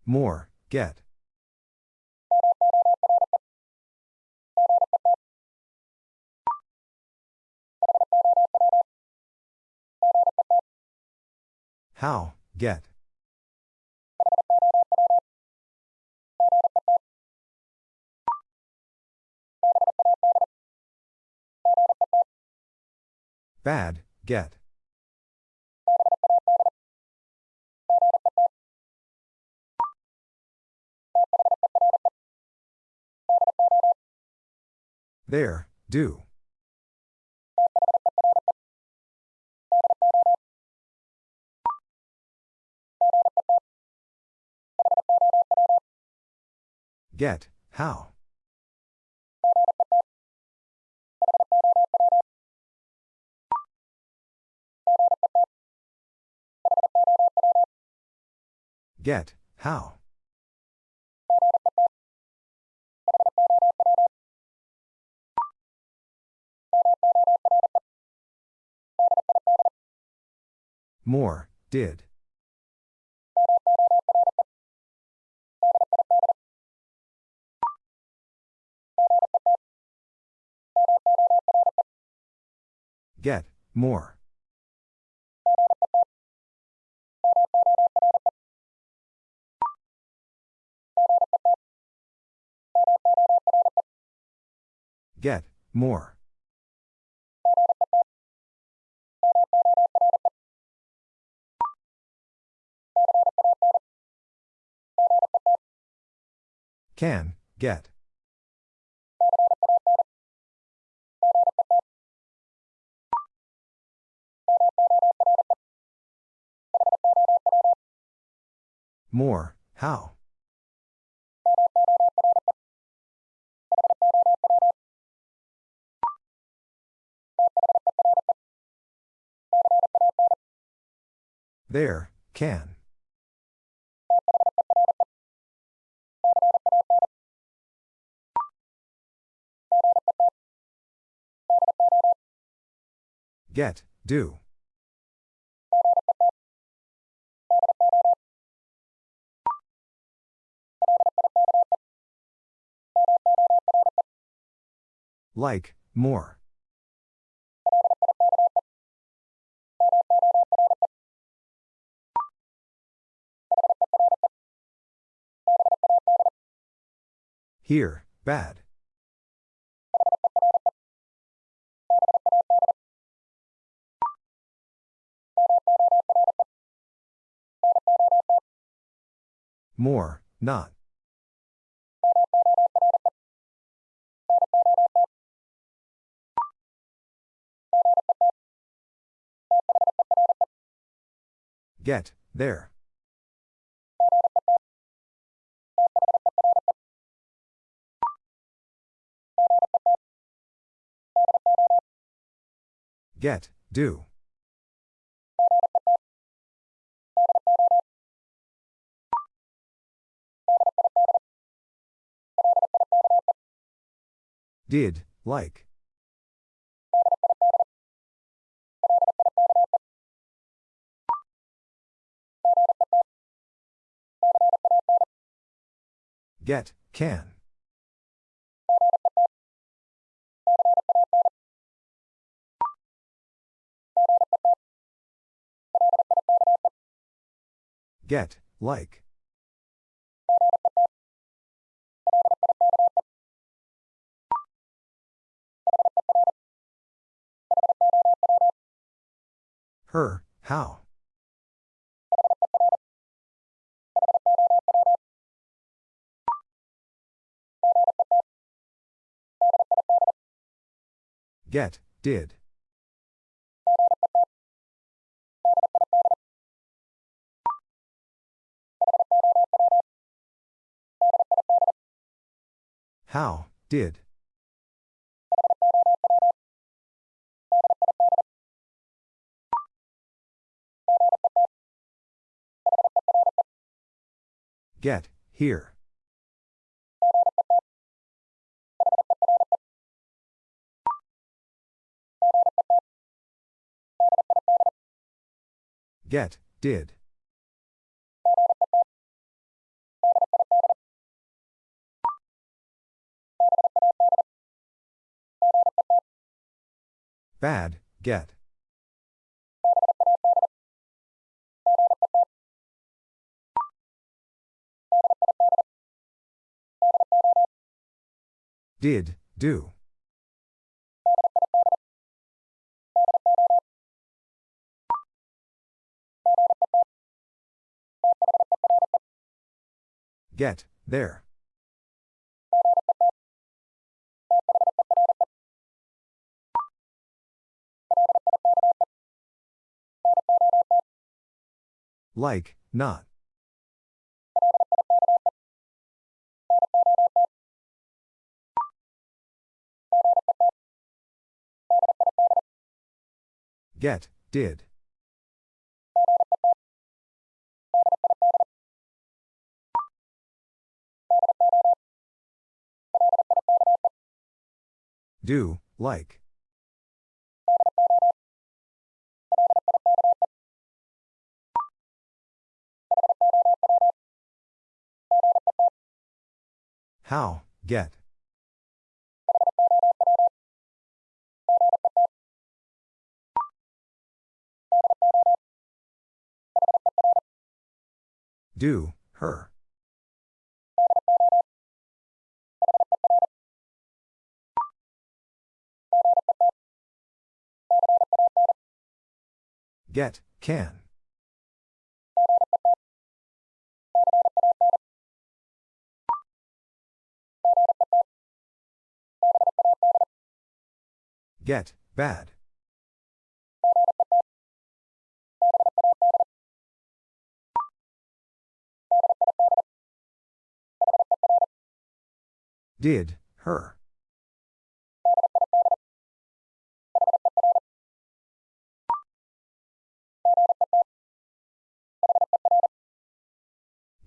More, get. How, get. Bad, get. There, do. Get, how. Get, how. More, did. Get, more. Get, more. Can, get. More, how. There, can. Get, do. Like, more. Here, bad. More, not. Get, there. Get, do. Did, like. Get, can. Get, like. Her, how? Get, did. How, did. Get, here. Get, did. Bad, get. Did, do. Get, there. Like, not. Get, did. Do, like. How, get. Do, her. Get, can. Get, bad. Did, her.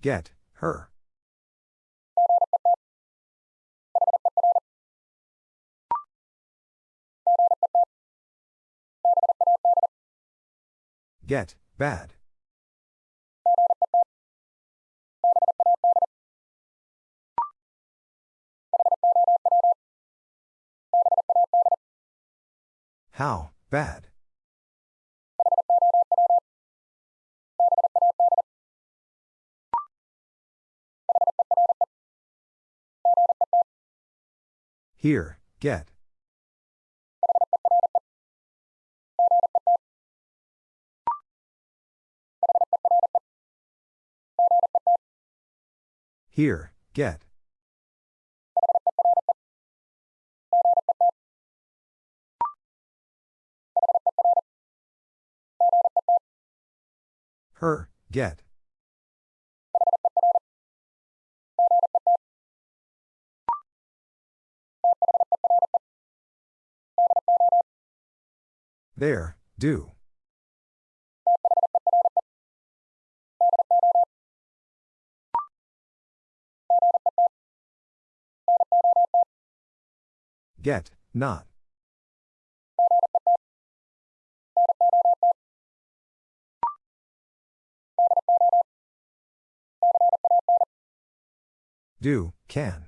Get, her. Get, bad. How, bad. Here, get. Here, get. Her, get. There, do. Get, not. Do, can.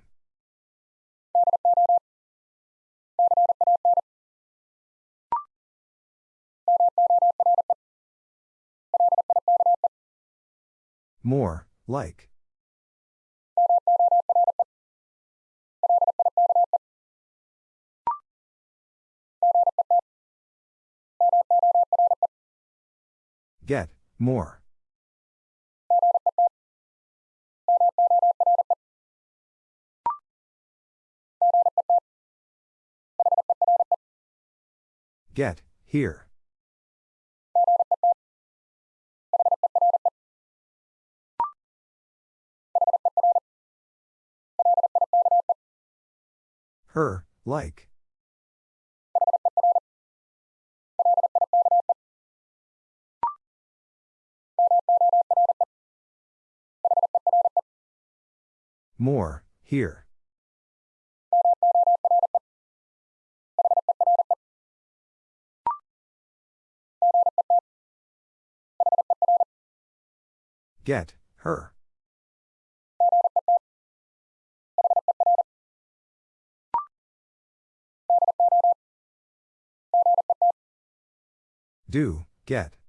More, like. Get, more. Get, here. Her, like. More, here. Get, her. Do, get.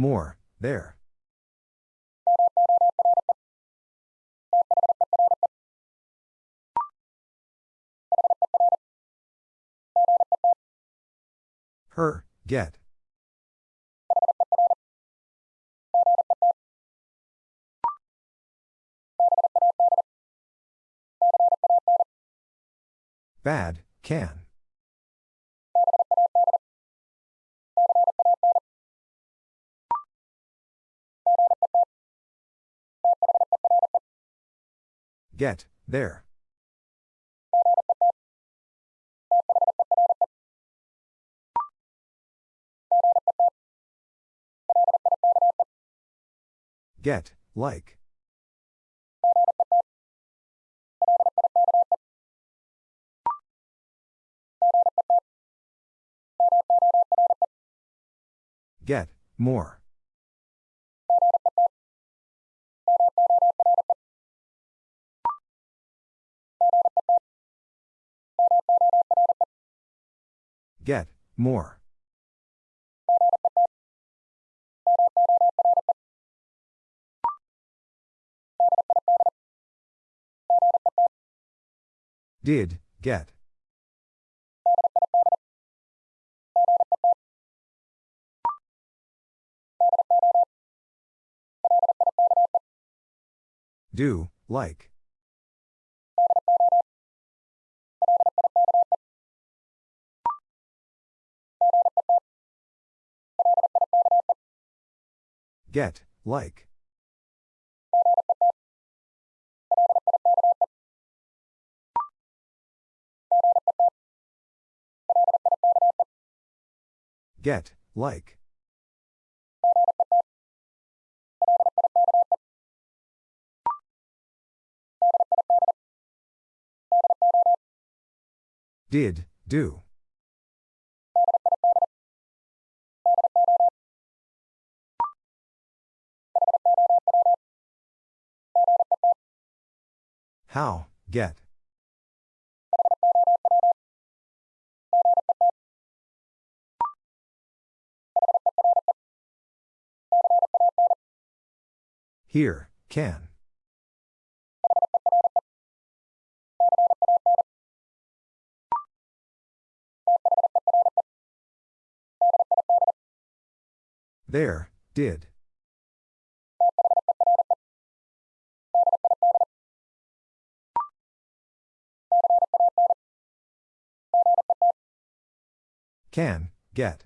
More, there. Her, get. Bad, can. Get, there. Get, like. Get, more. Get, more. Did, get. Do, like. Get, like. Get, like. Did, do. How, get. Here, can. There, did. Can, get.